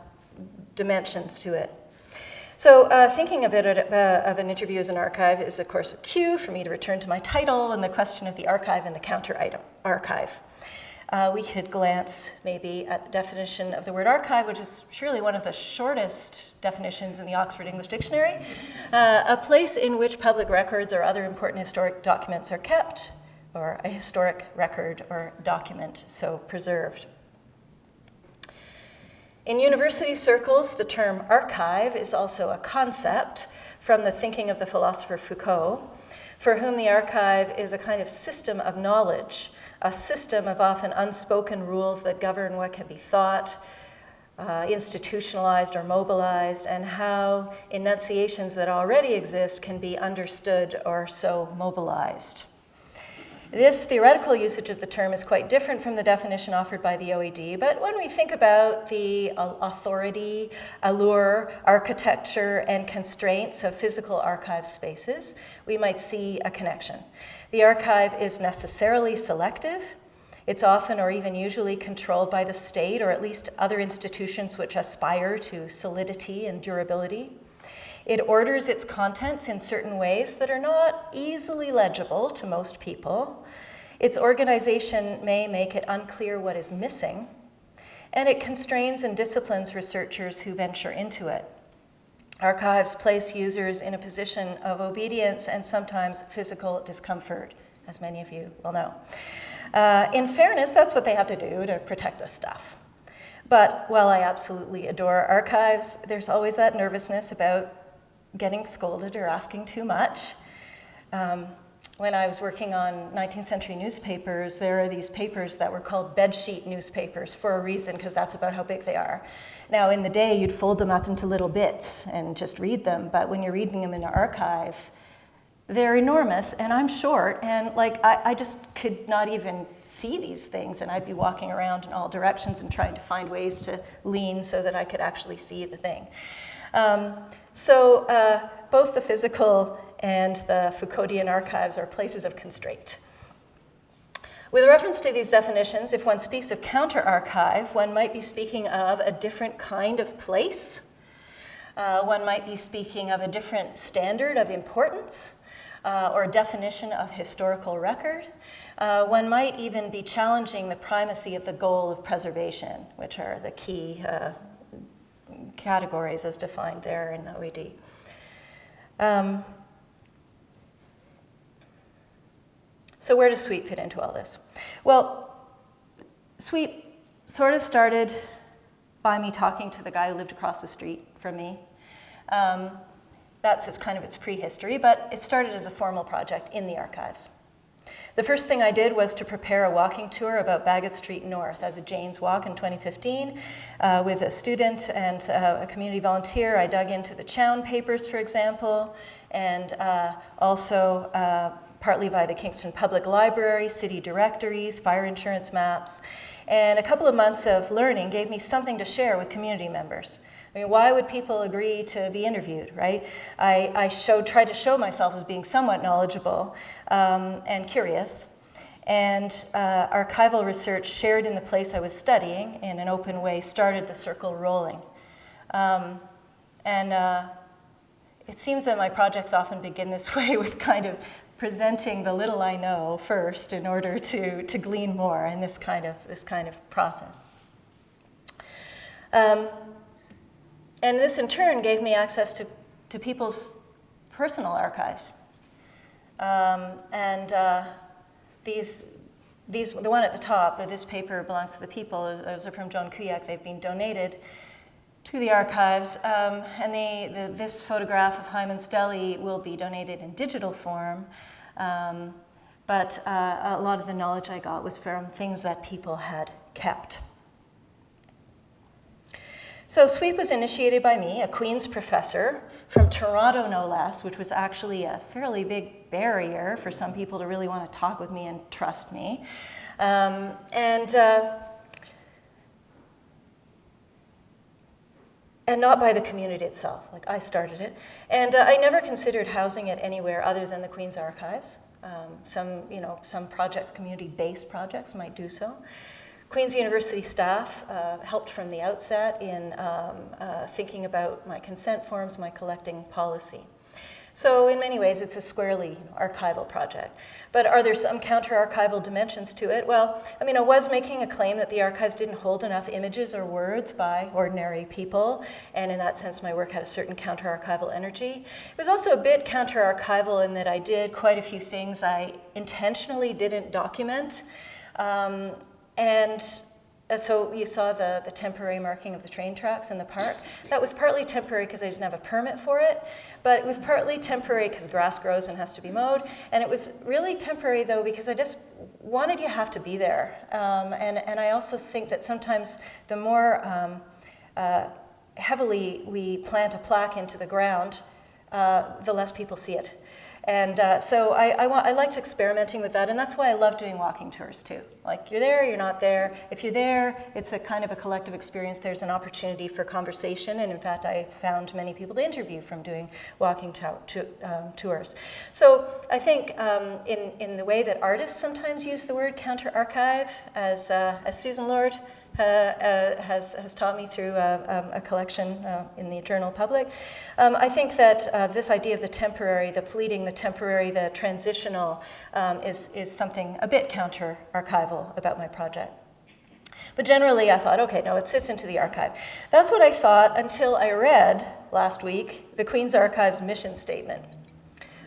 dimensions to it. So uh, thinking of it uh, of an interview as an archive is, of course, a cue for me to return to my title and the question of the archive and the counter item archive. Uh, we could glance maybe at the definition of the word archive, which is surely one of the shortest definitions in the Oxford English Dictionary. Uh, a place in which public records or other important historic documents are kept, or a historic record or document so preserved. In university circles, the term archive is also a concept from the thinking of the philosopher Foucault, for whom the archive is a kind of system of knowledge, a system of often unspoken rules that govern what can be thought, uh, institutionalized or mobilized, and how enunciations that already exist can be understood or so mobilized. This theoretical usage of the term is quite different from the definition offered by the OED, but when we think about the uh, authority, allure, architecture, and constraints of physical archive spaces, we might see a connection. The archive is necessarily selective. It's often or even usually controlled by the state or at least other institutions which aspire to solidity and durability. It orders its contents in certain ways that are not easily legible to most people. Its organization may make it unclear what is missing, and it constrains and disciplines researchers who venture into it. Archives place users in a position of obedience and sometimes physical discomfort, as many of you will know. Uh, in fairness, that's what they have to do to protect this stuff. But while I absolutely adore archives, there's always that nervousness about getting scolded or asking too much. Um, when I was working on 19th century newspapers, there are these papers that were called bedsheet newspapers for a reason, because that's about how big they are. Now, in the day, you'd fold them up into little bits and just read them, but when you're reading them in an archive, they're enormous, and I'm short, and like I, I, just could not even see these things, and I'd be walking around in all directions and trying to find ways to lean so that I could actually see the thing. Um, so uh, both the physical and the Foucauldian archives are places of constraint. With reference to these definitions, if one speaks of counter-archive, one might be speaking of a different kind of place. Uh, one might be speaking of a different standard of importance uh, or definition of historical record. Uh, one might even be challenging the primacy of the goal of preservation, which are the key uh, categories as defined there in OED. Um, so where does SWEEP fit into all this? Well, SWEEP sort of started by me talking to the guy who lived across the street from me. Um, that's its kind of its prehistory, but it started as a formal project in the archives. The first thing I did was to prepare a walking tour about Bagot Street North as a Jane's Walk in 2015 uh, with a student and uh, a community volunteer. I dug into the Chown papers, for example, and uh, also uh, partly by the Kingston Public Library, city directories, fire insurance maps. And a couple of months of learning gave me something to share with community members. I mean, why would people agree to be interviewed, right? I, I showed, tried to show myself as being somewhat knowledgeable um, and curious. And uh, archival research shared in the place I was studying in an open way started the circle rolling. Um, and uh, it seems that my projects often begin this way with kind of presenting the little I know first in order to, to glean more in this kind of, this kind of process. Um, and this in turn gave me access to, to people's personal archives. Um, and uh, these, these, the one at the top, that this paper belongs to the people, those are from Joan Kuyek. They've been donated to the archives. Um, and they, the, this photograph of Hyman's Deli will be donated in digital form. Um, but uh, a lot of the knowledge I got was from things that people had kept. So SWEEP was initiated by me, a Queen's professor from Toronto, no less, which was actually a fairly big barrier for some people to really want to talk with me and trust me. Um, and uh, and not by the community itself. Like I started it, and uh, I never considered housing it anywhere other than the Queen's Archives. Um, some, you know, some projects, community-based projects, might do so. Queen's University staff uh, helped from the outset in um, uh, thinking about my consent forms, my collecting policy. So in many ways, it's a squarely archival project. But are there some counter-archival dimensions to it? Well, I mean, I was making a claim that the archives didn't hold enough images or words by ordinary people, and in that sense, my work had a certain counter-archival energy. It was also a bit counter-archival in that I did quite a few things I intentionally didn't document. Um, and uh, so you saw the, the temporary marking of the train tracks in the park. That was partly temporary because I didn't have a permit for it, but it was partly temporary because grass grows and has to be mowed. And it was really temporary though because I just wanted you have to be there. Um, and, and I also think that sometimes the more um, uh, heavily we plant a plaque into the ground, uh, the less people see it. And uh, so I, I, want, I liked experimenting with that, and that's why I love doing walking tours too. Like you're there, you're not there. If you're there, it's a kind of a collective experience. There's an opportunity for conversation, and in fact, I found many people to interview from doing walking to, to, um, tours. So I think um, in, in the way that artists sometimes use the word counter-archive, as, uh, as Susan Lord has, has taught me through uh, um, a collection in the journal Public. Um, I think that this idea of the temporary, the fleeting, the temporary, the transitional um, is, is something a bit counter-archival about my project. But generally, I thought, okay, no, it sits into the archive. That's what I thought until I read last week the Queen's Archives mission statement.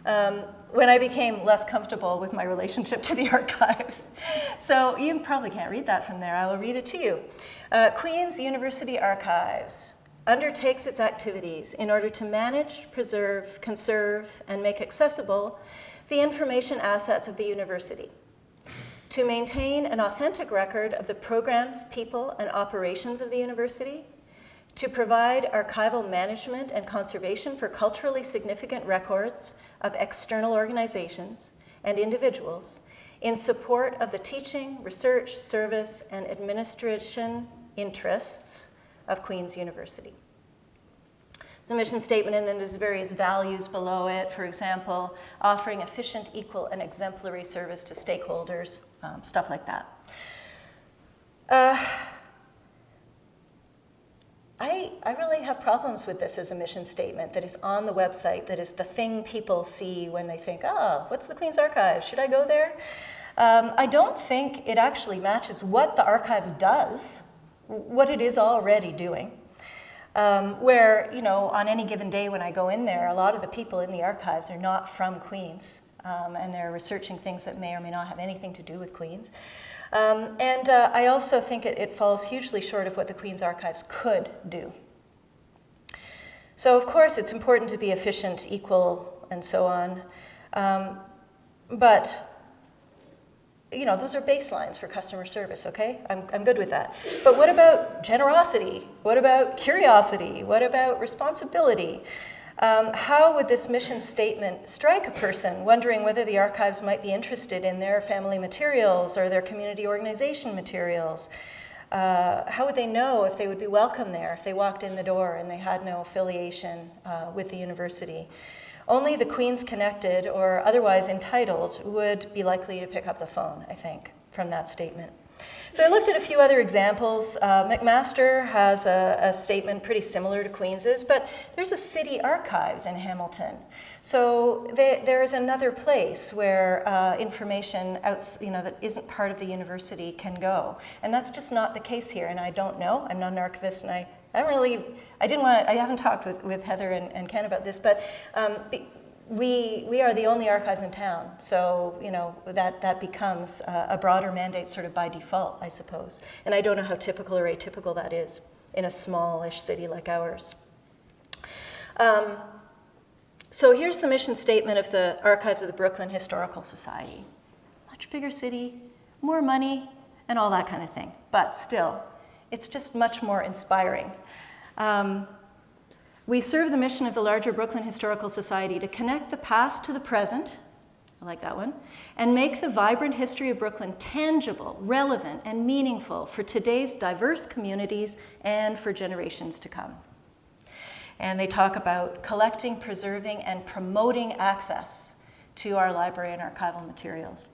Um, when I became less comfortable with my relationship to the archives. So you probably can't read that from there. I will read it to you. Uh, Queen's University Archives undertakes its activities in order to manage, preserve, conserve, and make accessible the information assets of the university, to maintain an authentic record of the programs, people, and operations of the university, to provide archival management and conservation for culturally significant records of external organizations and individuals in support of the teaching, research, service, and administration interests of Queen's University. It's a mission statement, and then there's various values below it. For example, offering efficient, equal, and exemplary service to stakeholders, um, stuff like that. Uh, I, I really have problems with this as a mission statement that is on the website, that is the thing people see when they think, oh, what's the Queen's Archives? Should I go there? Um, I don't think it actually matches what the archives does, what it is already doing. Um, where, you know, on any given day when I go in there, a lot of the people in the archives are not from Queens, um, and they're researching things that may or may not have anything to do with Queens. Um, and uh, I also think it, it falls hugely short of what the Queen's Archives could do. So of course it's important to be efficient, equal, and so on. Um, but you know, those are baselines for customer service, okay? I'm, I'm good with that. But what about generosity? What about curiosity? What about responsibility? Um, how would this mission statement strike a person wondering whether the archives might be interested in their family materials or their community organization materials? Uh, how would they know if they would be welcome there if they walked in the door and they had no affiliation uh, with the university? Only the Queens connected or otherwise entitled would be likely to pick up the phone, I think, from that statement. So I looked at a few other examples. Uh, McMaster has a, a, statement pretty similar to Queens's, but there's a city archives in Hamilton. So they, there is another place where uh, information out, you know, that isn't part of the university can go. And that's just not the case here, and I don't know. I'm not an archivist, and I, I don't really, I didn't want I haven't talked with, with Heather and, and Ken about this, but um, we, we are the only archives in town, so you know that, that becomes uh, a broader mandate sort of by default, I suppose. And I don't know how typical or atypical that is in a smallish city like ours. Um, so here's the mission statement of the Archives of the Brooklyn Historical Society. Much bigger city, more money, and all that kind of thing. But still, it's just much more inspiring. Um, we serve the mission of the larger Brooklyn Historical Society to connect the past to the present, I like that one, and make the vibrant history of Brooklyn tangible, relevant, and meaningful for today's diverse communities and for generations to come. And they talk about collecting, preserving, and promoting access to our library and archival materials.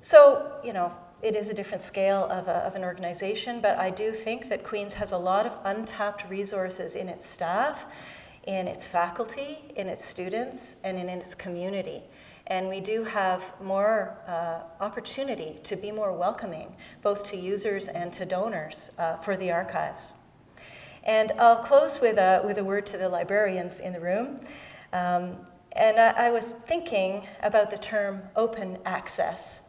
So, you know, it is a different scale of, a, of, an organization, but I do think that Queen's has a lot of untapped resources in its staff, in its faculty, in its students, and in its community. And we do have more uh, opportunity to be more welcoming, both to users and to donors uh, for the archives. And I'll close with a, with a word to the librarians in the room. Um, and I, I was thinking about the term open access.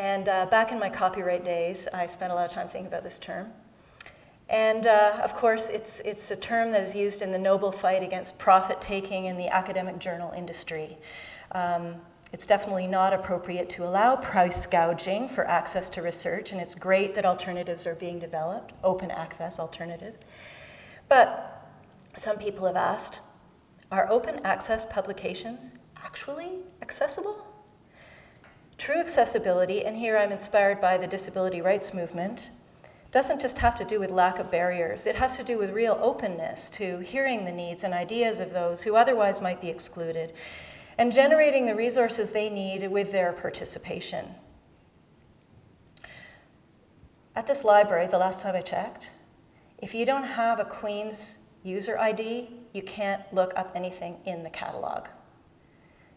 And uh, back in my copyright days, I spent a lot of time thinking about this term. And uh, of course, it's, it's a term that is used in the noble fight against profit taking in the academic journal industry. Um, it's definitely not appropriate to allow price gouging for access to research, and it's great that alternatives are being developed, open access alternatives. But some people have asked, are open access publications actually accessible? True accessibility, and here I'm inspired by the disability rights movement, doesn't just have to do with lack of barriers. It has to do with real openness to hearing the needs and ideas of those who otherwise might be excluded and generating the resources they need with their participation. At this library, the last time I checked, if you don't have a Queen's user ID, you can't look up anything in the catalog.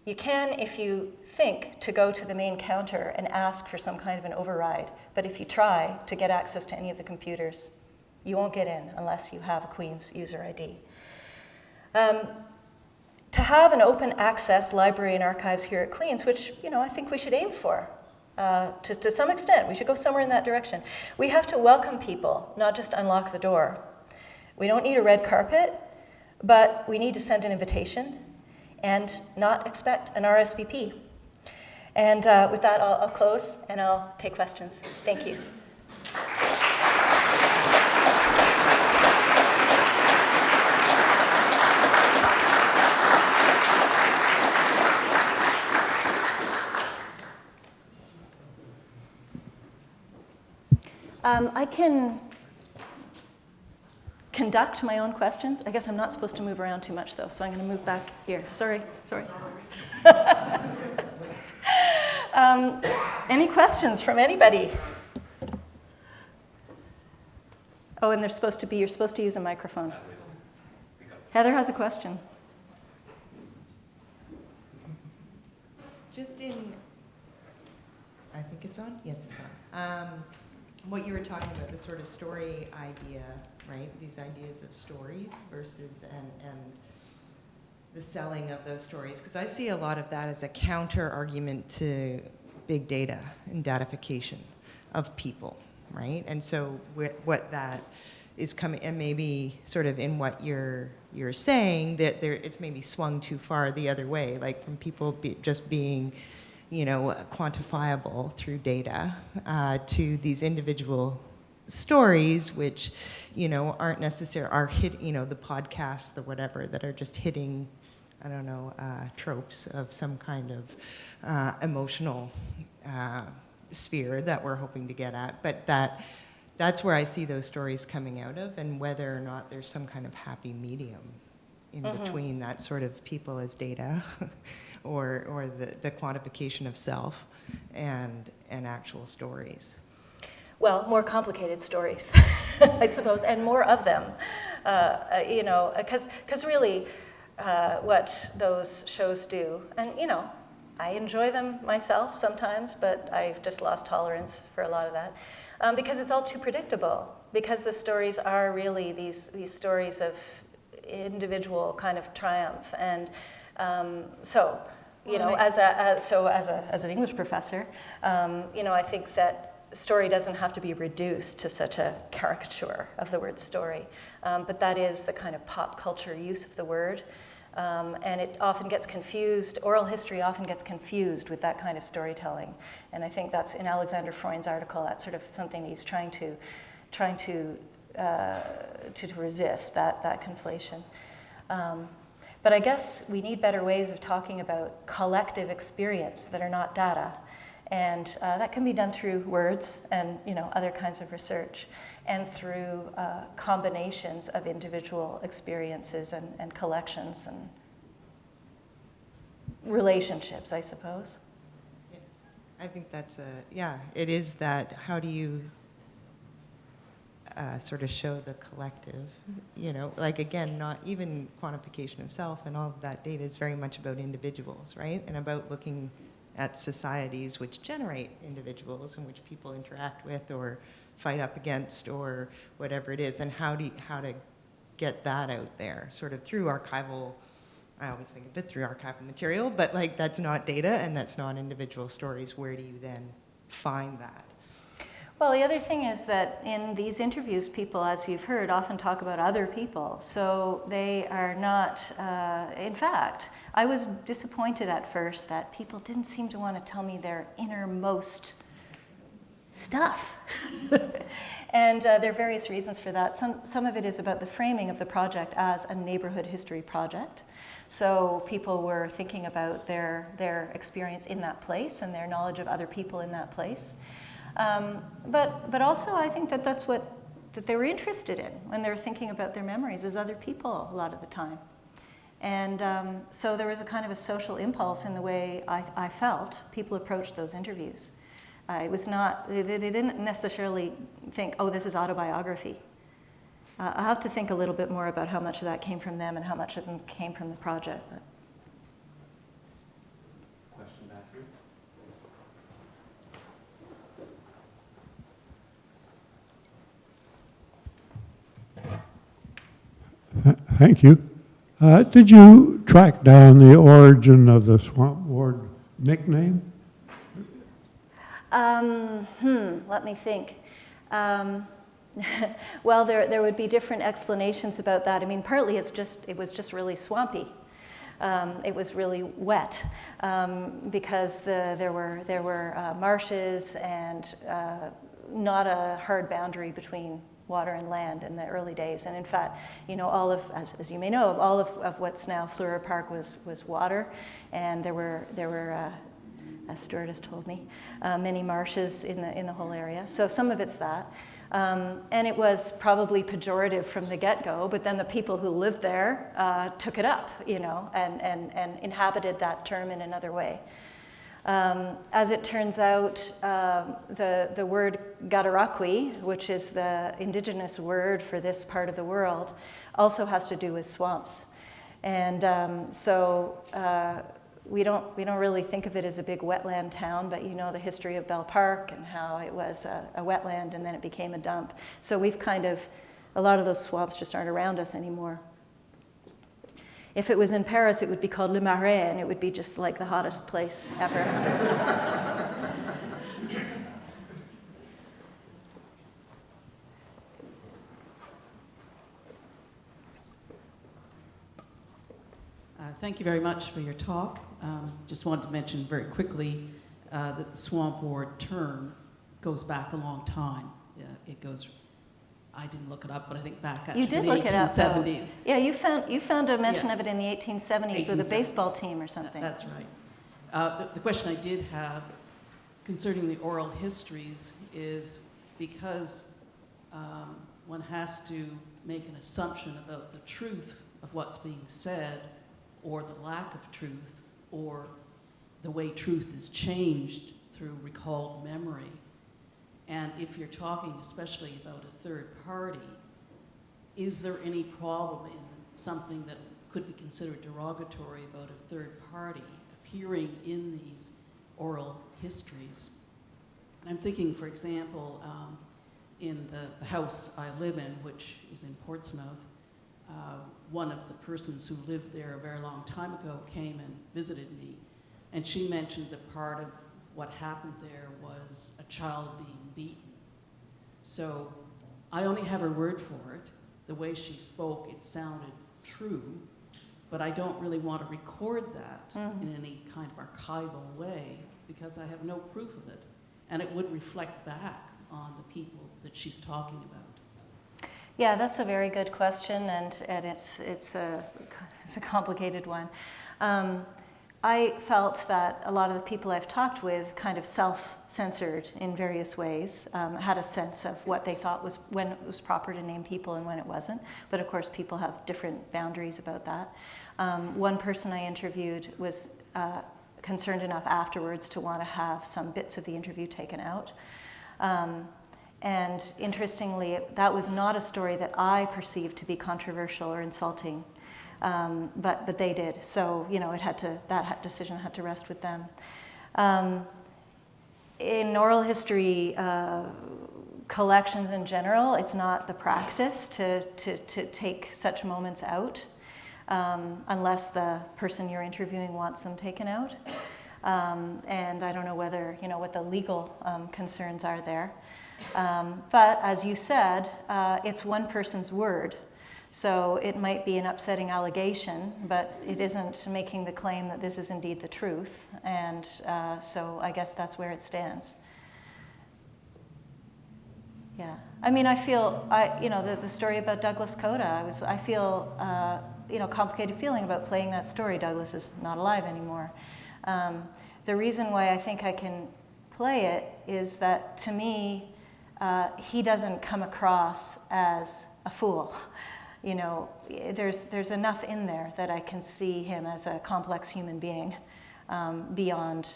You can, if you think, to go to the main counter and ask for some kind of an override. But if you try to get access to any of the computers, you won't get in unless you have a Queen's user ID. Um, to have an open access library and archives here at Queen's, which you know I think we should aim for, uh, to, to some extent, we should go somewhere in that direction. We have to welcome people, not just unlock the door. We don't need a red carpet, but we need to send an invitation and not expect an RSVP. And uh, with that, I'll, I'll close and I'll take questions. Thank you. Um, I can conduct my own questions. I guess I'm not supposed to move around too much though, so I'm going to move back here. Sorry, sorry. um, any questions from anybody? Oh, and they're supposed to be, you're supposed to use a microphone. Heather has a question. Just in, I think it's on? Yes, it's on. Um, what you were talking about, the sort of story idea, right? These ideas of stories versus and and the selling of those stories, because I see a lot of that as a counter argument to big data and datafication of people, right? And so what that is coming, and maybe sort of in what you're you're saying that there, it's maybe swung too far the other way, like from people be, just being you know, quantifiable through data uh, to these individual stories, which, you know, aren't necessary, are hit, you know, the podcasts, the whatever, that are just hitting, I don't know, uh, tropes of some kind of uh, emotional uh, sphere that we're hoping to get at. But that, that's where I see those stories coming out of and whether or not there's some kind of happy medium in mm -hmm. between that sort of people as data or, or the, the quantification of self and, and actual stories? Well, more complicated stories, I suppose, and more of them. Uh, uh you know, because really, uh, what those shows do, and you know, I enjoy them myself sometimes, but I've just lost tolerance for a lot of that. Um, because it's all too predictable. Because the stories are really these, these stories of individual kind of triumph. And um, so, you know, as a as, so as a as an English professor, um, you know, I think that story doesn't have to be reduced to such a caricature of the word story, um, but that is the kind of pop culture use of the word. Um, and it often gets confused, oral history often gets confused with that kind of storytelling. And I think that's in Alexander Freund's article, that's sort of something he's trying to, trying to, uh, to, to resist, that, that conflation. Um, but I guess we need better ways of talking about collective experience that are not data. And uh, that can be done through words and you know, other kinds of research and through uh, combinations of individual experiences and, and collections and relationships, I suppose. I think that's a, yeah, it is that, how do you uh, sort of show the collective, you know, like again, not even quantification of self and all of that data is very much about individuals, right? And about looking at societies which generate individuals and which people interact with or fight up against or whatever it is, and how do you, how to get that out there, sort of through archival. I always think of it through archival material, but like that's not data and that's not individual stories. Where do you then find that? Well, the other thing is that in these interviews, people, as you've heard, often talk about other people. So they are not, uh, in fact, I was disappointed at first that people didn't seem to want to tell me their innermost stuff. and uh, there are various reasons for that. Some, some of it is about the framing of the project as a neighborhood history project. So people were thinking about their, their experience in that place and their knowledge of other people in that place. Um, but, but also, I think that that's what that they were interested in when they were thinking about their memories as other people a lot of the time. And um, so there was a kind of a social impulse in the way I, I felt people approached those interviews. Uh, it was not, they, they didn't necessarily think, oh, this is autobiography. Uh, I'll have to think a little bit more about how much of that came from them and how much of them came from the project. But. Thank you. Uh, Did you track down the origin of the Swamp Ward nickname? Um, hmm, let me think. Um, well, there, there would be different explanations about that. I mean, partly it's just, it was just really swampy. Um, it was really wet um, because the, there were, there were uh, marshes and uh, not a hard boundary between water and land in the early days. And in fact, you know, all of, as, as you may know, all of, of what's now Fluhrer Park was, was water. And there were, there were uh, as Stuart has told me, uh, many marshes in the, in the whole area. So some of it's that. Um, and it was probably pejorative from the get-go, but then the people who lived there uh, took it up, you know, and, and, and inhabited that term in another way. Um, as it turns out, um, the, the word Cataraqui, which is the indigenous word for this part of the world, also has to do with swamps. And um, so uh, we don't, we don't really think of it as a big wetland town, but you know the history of Belle Park and how it was a, a wetland and then it became a dump. So we've kind of, a lot of those swamps just aren't around us anymore. If it was in Paris, it would be called Le Marais, and it would be just like the hottest place ever. Uh, Thank you very much for your talk. Um, Just wanted to mention very quickly uh, that the swamp ward term goes back a long time. Yeah, It goes, I didn't look it up, but I think back actually You did look it up, though. 1870s. Yeah, you found, you found a mention Yeah. of it in the 1870s with a baseball team or something. That's right. Uh, the- The question I did have concerning the oral histories is because um, one has to make an assumption about the truth of what's being said, or the lack of truth, or the way truth is changed through recalled memory. And if you're talking especially about a third party, is there any problem in something that could be considered derogatory about a third party appearing in these oral histories? And I'm thinking, for example, um, in the, house I live in, which is in Portsmouth, uh, one of the persons who lived there a very long time ago came and visited me, and she mentioned that part of what happened there was a child being beaten. So I only have her word for it. The way she spoke, it sounded true, but I don't really want to record that Mhm. in any kind of archival way because I have no proof of it. And it would reflect back on the people that she's talking about. Yeah, that's a very good question, and, and it's, it's, a, it's a complicated one. Um, I felt that a lot of the people I've talked with kind of self censored in various ways, um, had a sense of what they thought was when it was proper to name people and when it wasn't. But of course, people have different boundaries about that. Um, one person I interviewed was uh, concerned enough afterwards to want to have some bits of the interview taken out. Um, and interestingly, that was not a story that I perceived to be controversial or insulting, um, but, but they did. So, you know, it had to, that decision had to rest with them. Um, in oral history uh, collections in general, it's not the practice to, to, to take such moments out um, unless the person you're interviewing wants them taken out. Um, and I don't know whether, you know, what the legal um, concerns are there. Um, but as you said, uh, it's one person's word. So it might be an upsetting allegation, but it isn't making the claim that this is indeed the truth. And uh, so I guess that's where it stands. Yeah. I mean, I feel, I, you know, the, the story about Douglas Coda, I, was, I feel, uh, you know, complicated feeling about playing that story. Douglas is not alive anymore. Um, the reason why I think I can play it is that to me, uh, he doesn't come across as a fool. You know, there's, there's enough in there that I can see him as a complex human being um, beyond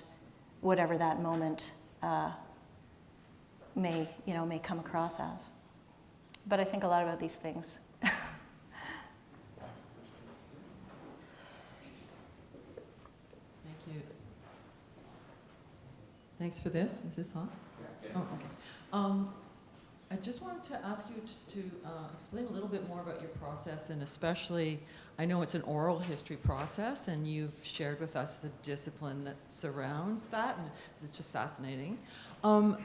whatever that moment uh, may, you know, may come across as. But I think a lot about these things. Thank you. Thanks for this. Is this on? Oh, okay. Um, I just wanted to ask you t- to uh, explain a little bit more about your process, and especially, I know it's an oral history process, and you've shared with us the discipline that surrounds that, and it's just fascinating. Um,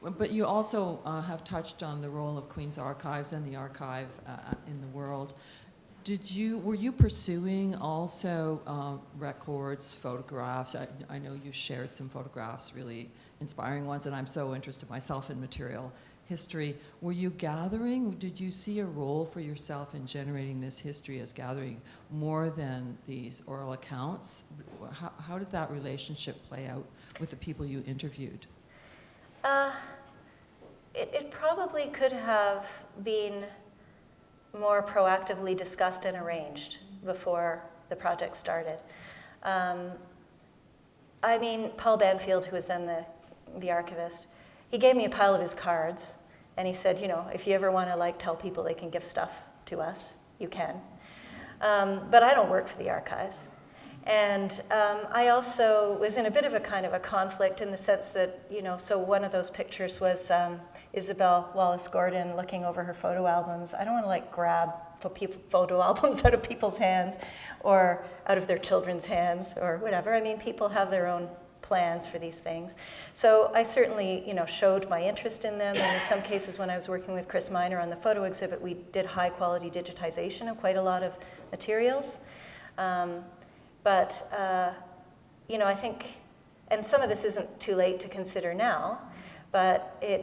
but you also uh, have touched on the role of Queen's Archives and the archive uh, in the world. Did you, were you pursuing also uh, records, photographs? I, I know you shared some photographs, really inspiring ones, and I'm so interested myself in material history. Were you gathering, did you see a role for yourself in generating this history as gathering more than these oral accounts? How, how did that relationship play out with the people you interviewed? Uh, it, it probably could have been more proactively discussed and arranged before the project started. Um, I mean, Paul Banfield, who was then the, the archivist, he gave me a pile of his cards, and he said, you know, if you ever want to like tell people they can give stuff to us, you can. Um, but I don't work for the archives. And um, I also was in a bit of a kind of a conflict in the sense that, you know, so one of those pictures was um, Isabel Wallace Gordon looking over her photo albums. I don't want to like grab photo albums out of people's hands or out of their children's hands or whatever. I mean, people have their own plans for these things. So I certainly, you know, showed my interest in them. And in some cases, when I was working with Chris Miner on the photo exhibit, we did high quality digitization of quite a lot of materials. Um, but, uh, you know, I think, and some of this isn't too late to consider now, but it,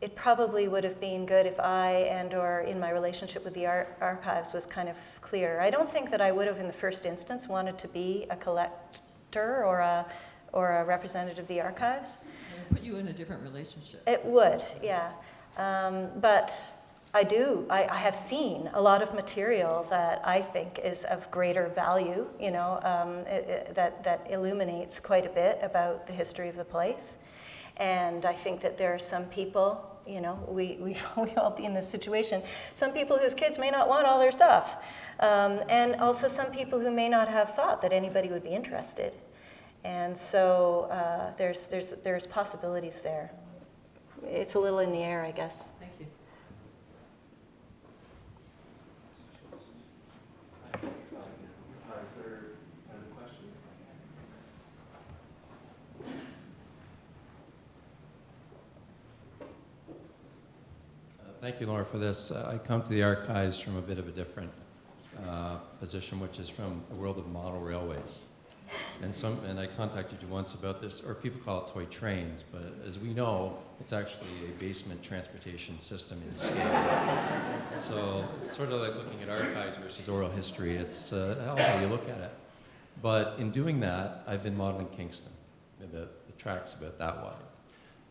it probably would have been good if I and or in my relationship with the ar archives was kind of clear. I don't think that I would have in the first instance wanted to be a collector or a, or a representative of the archives. It would put you in a different relationship. It would, yeah. Um, but I do, I, I, have seen a lot of material that I think is of greater value, you know, um, it, it, that, that illuminates quite a bit about the history of the place. And I think that there are some people, you know, we, we, we all be in this situation, some people whose kids may not want all their stuff. Um, and also some people who may not have thought that anybody would be interested. And so uh, there's, there's, there's possibilities there. It's a little in the air, I guess. Thank you. Uh, thank you, Laura, for this. Uh, I come to the archives from a bit of a different uh, position, which is from the world of model railways. And some, and I contacted you once about this, or people call it toy trains, but as we know, it's actually a basement transportation system in scale. So it's sort of like looking at archives versus oral history. It's uh, how you look at it. But in doing that, I've been modeling Kingston, about the tracks about that wide.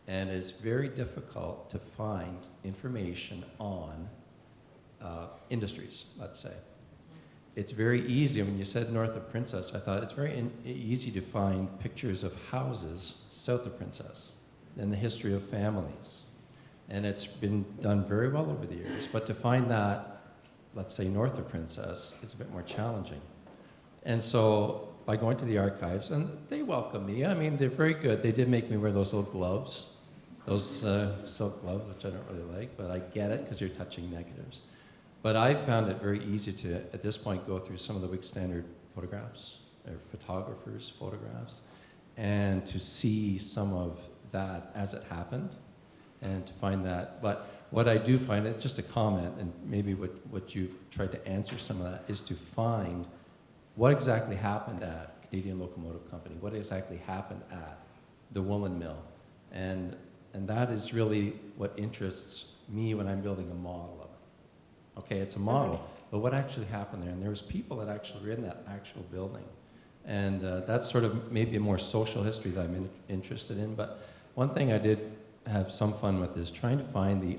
And it's very difficult to find information on uh, industries, let's say. It's very easy, when you said north of Princess, I thought it's very in, easy to find pictures of houses south of Princess and the history of families. And it's been done very well over the years. But to find that, let's say north of Princess, is a bit more challenging. And so by going to the archives, and they welcome me. I mean, they're very good. They did make me wear those little gloves, those uh, silk gloves, which I don't really like, but I get it because you're touching negatives. But I found it very easy to, at this point, go through some of the Whig-Standard photographs, or photographers' photographs, and to see some of that as it happened, and to find that. But what I do find, it's just a comment, and maybe what, what you've tried to answer some of that, is to find what exactly happened at Canadian Locomotive Company, what exactly happened at the woolen mill. And, and that is really what interests me when I'm building a model of. Okay, it's a model, but what actually happened there? And there was people that actually were in that actual building. And uh, that's sort of maybe a more social history that I'm in, interested in. But one thing I did have some fun with is trying to find the,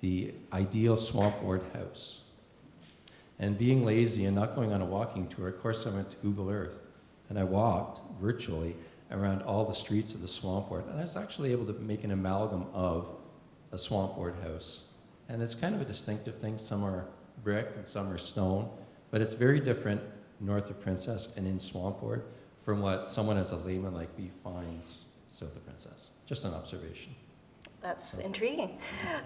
the ideal swamp ward house. And being lazy and not going on a walking tour, of course I went to Google Earth and I walked virtually around all the streets of the swamp ward. And I was actually able to make an amalgam of a swamp ward house. And it's kind of a distinctive thing. Some are brick and some are stone, but it's very different north of Princess and in swamp ward from what someone as a layman like me finds south of Princess. Just an observation. That's intriguing.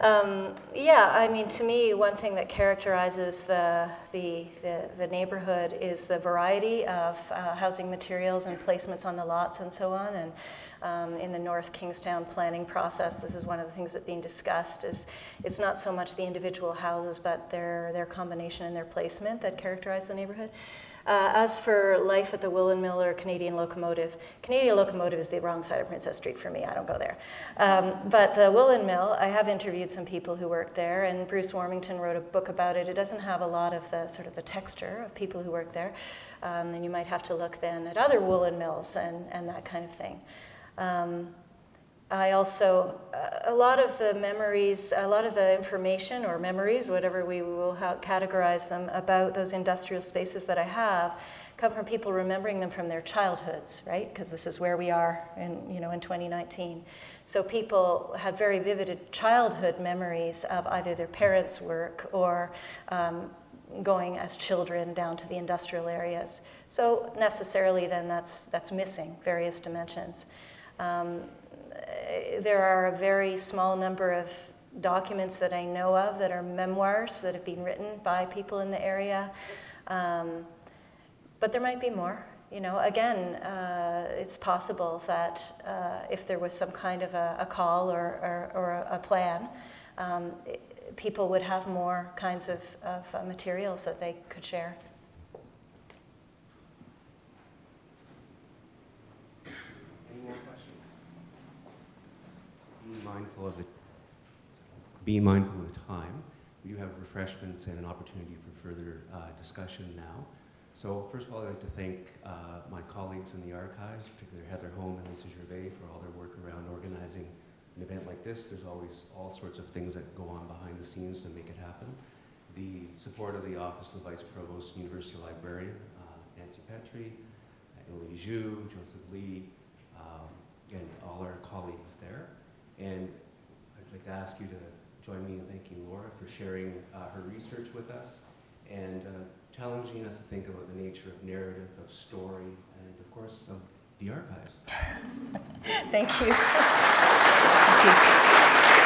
Um, yeah, I mean, to me, one thing that characterizes the, the, the, the neighborhood is the variety of uh, housing materials and placements on the lots and so on. And um, in the North King's Town planning process, this is one of the things that's being discussed, is it's not so much the individual houses, but their, their combination and their placement that characterize the neighborhood. Uh, as for life at the Woolen Mill or Canadian Locomotive, Canadian Locomotive is the wrong side of Princess Street for me. I don't go there. Um, but the Woolen Mill, I have interviewed some people who work there, and Bruce Warmington wrote a book about it. It doesn't have a lot of the sort of the texture of people who work there. Um, and you might have to look then at other woolen mills and, and that kind of thing. Um, I also, a lot of the memories, a lot of the information or memories, whatever we will categorize them, about those industrial spaces that I have come from people remembering them from their childhoods, right? Because this is where we are in, you know, in 2019. So people had very vivid childhood memories of either their parents' work or um, going as children down to the industrial areas. So necessarily then that's, that's missing various dimensions. Um, there are a very small number of documents that I know of that are memoirs that have been written by people in the area. Um, but there might be more. You know, again, uh, it's possible that uh, if there was some kind of a, a call or, or, or, a plan, um, it, people would have more kinds of, of uh, materials that they could share. Mindful of the be mindful of the time. We do have refreshments and an opportunity for further uh, discussion now. So first of all, I'd like to thank uh, my colleagues in the archives, particularly Heather Holm and Lisa Gervais for all their work around organizing an event like this. There's always all sorts of things that go on behind the scenes to make it happen. The support of the Office of the Vice Provost, and University Librarian, uh, Nancy Petrie, Emily Zhu, Joseph Lee, um, and all our colleagues there. And I'd like to ask you to join me in thanking Laura for sharing uh, her research with us and uh, challenging us to think about the nature of narrative, of story, and of course of the archives. Thank you. Thank you.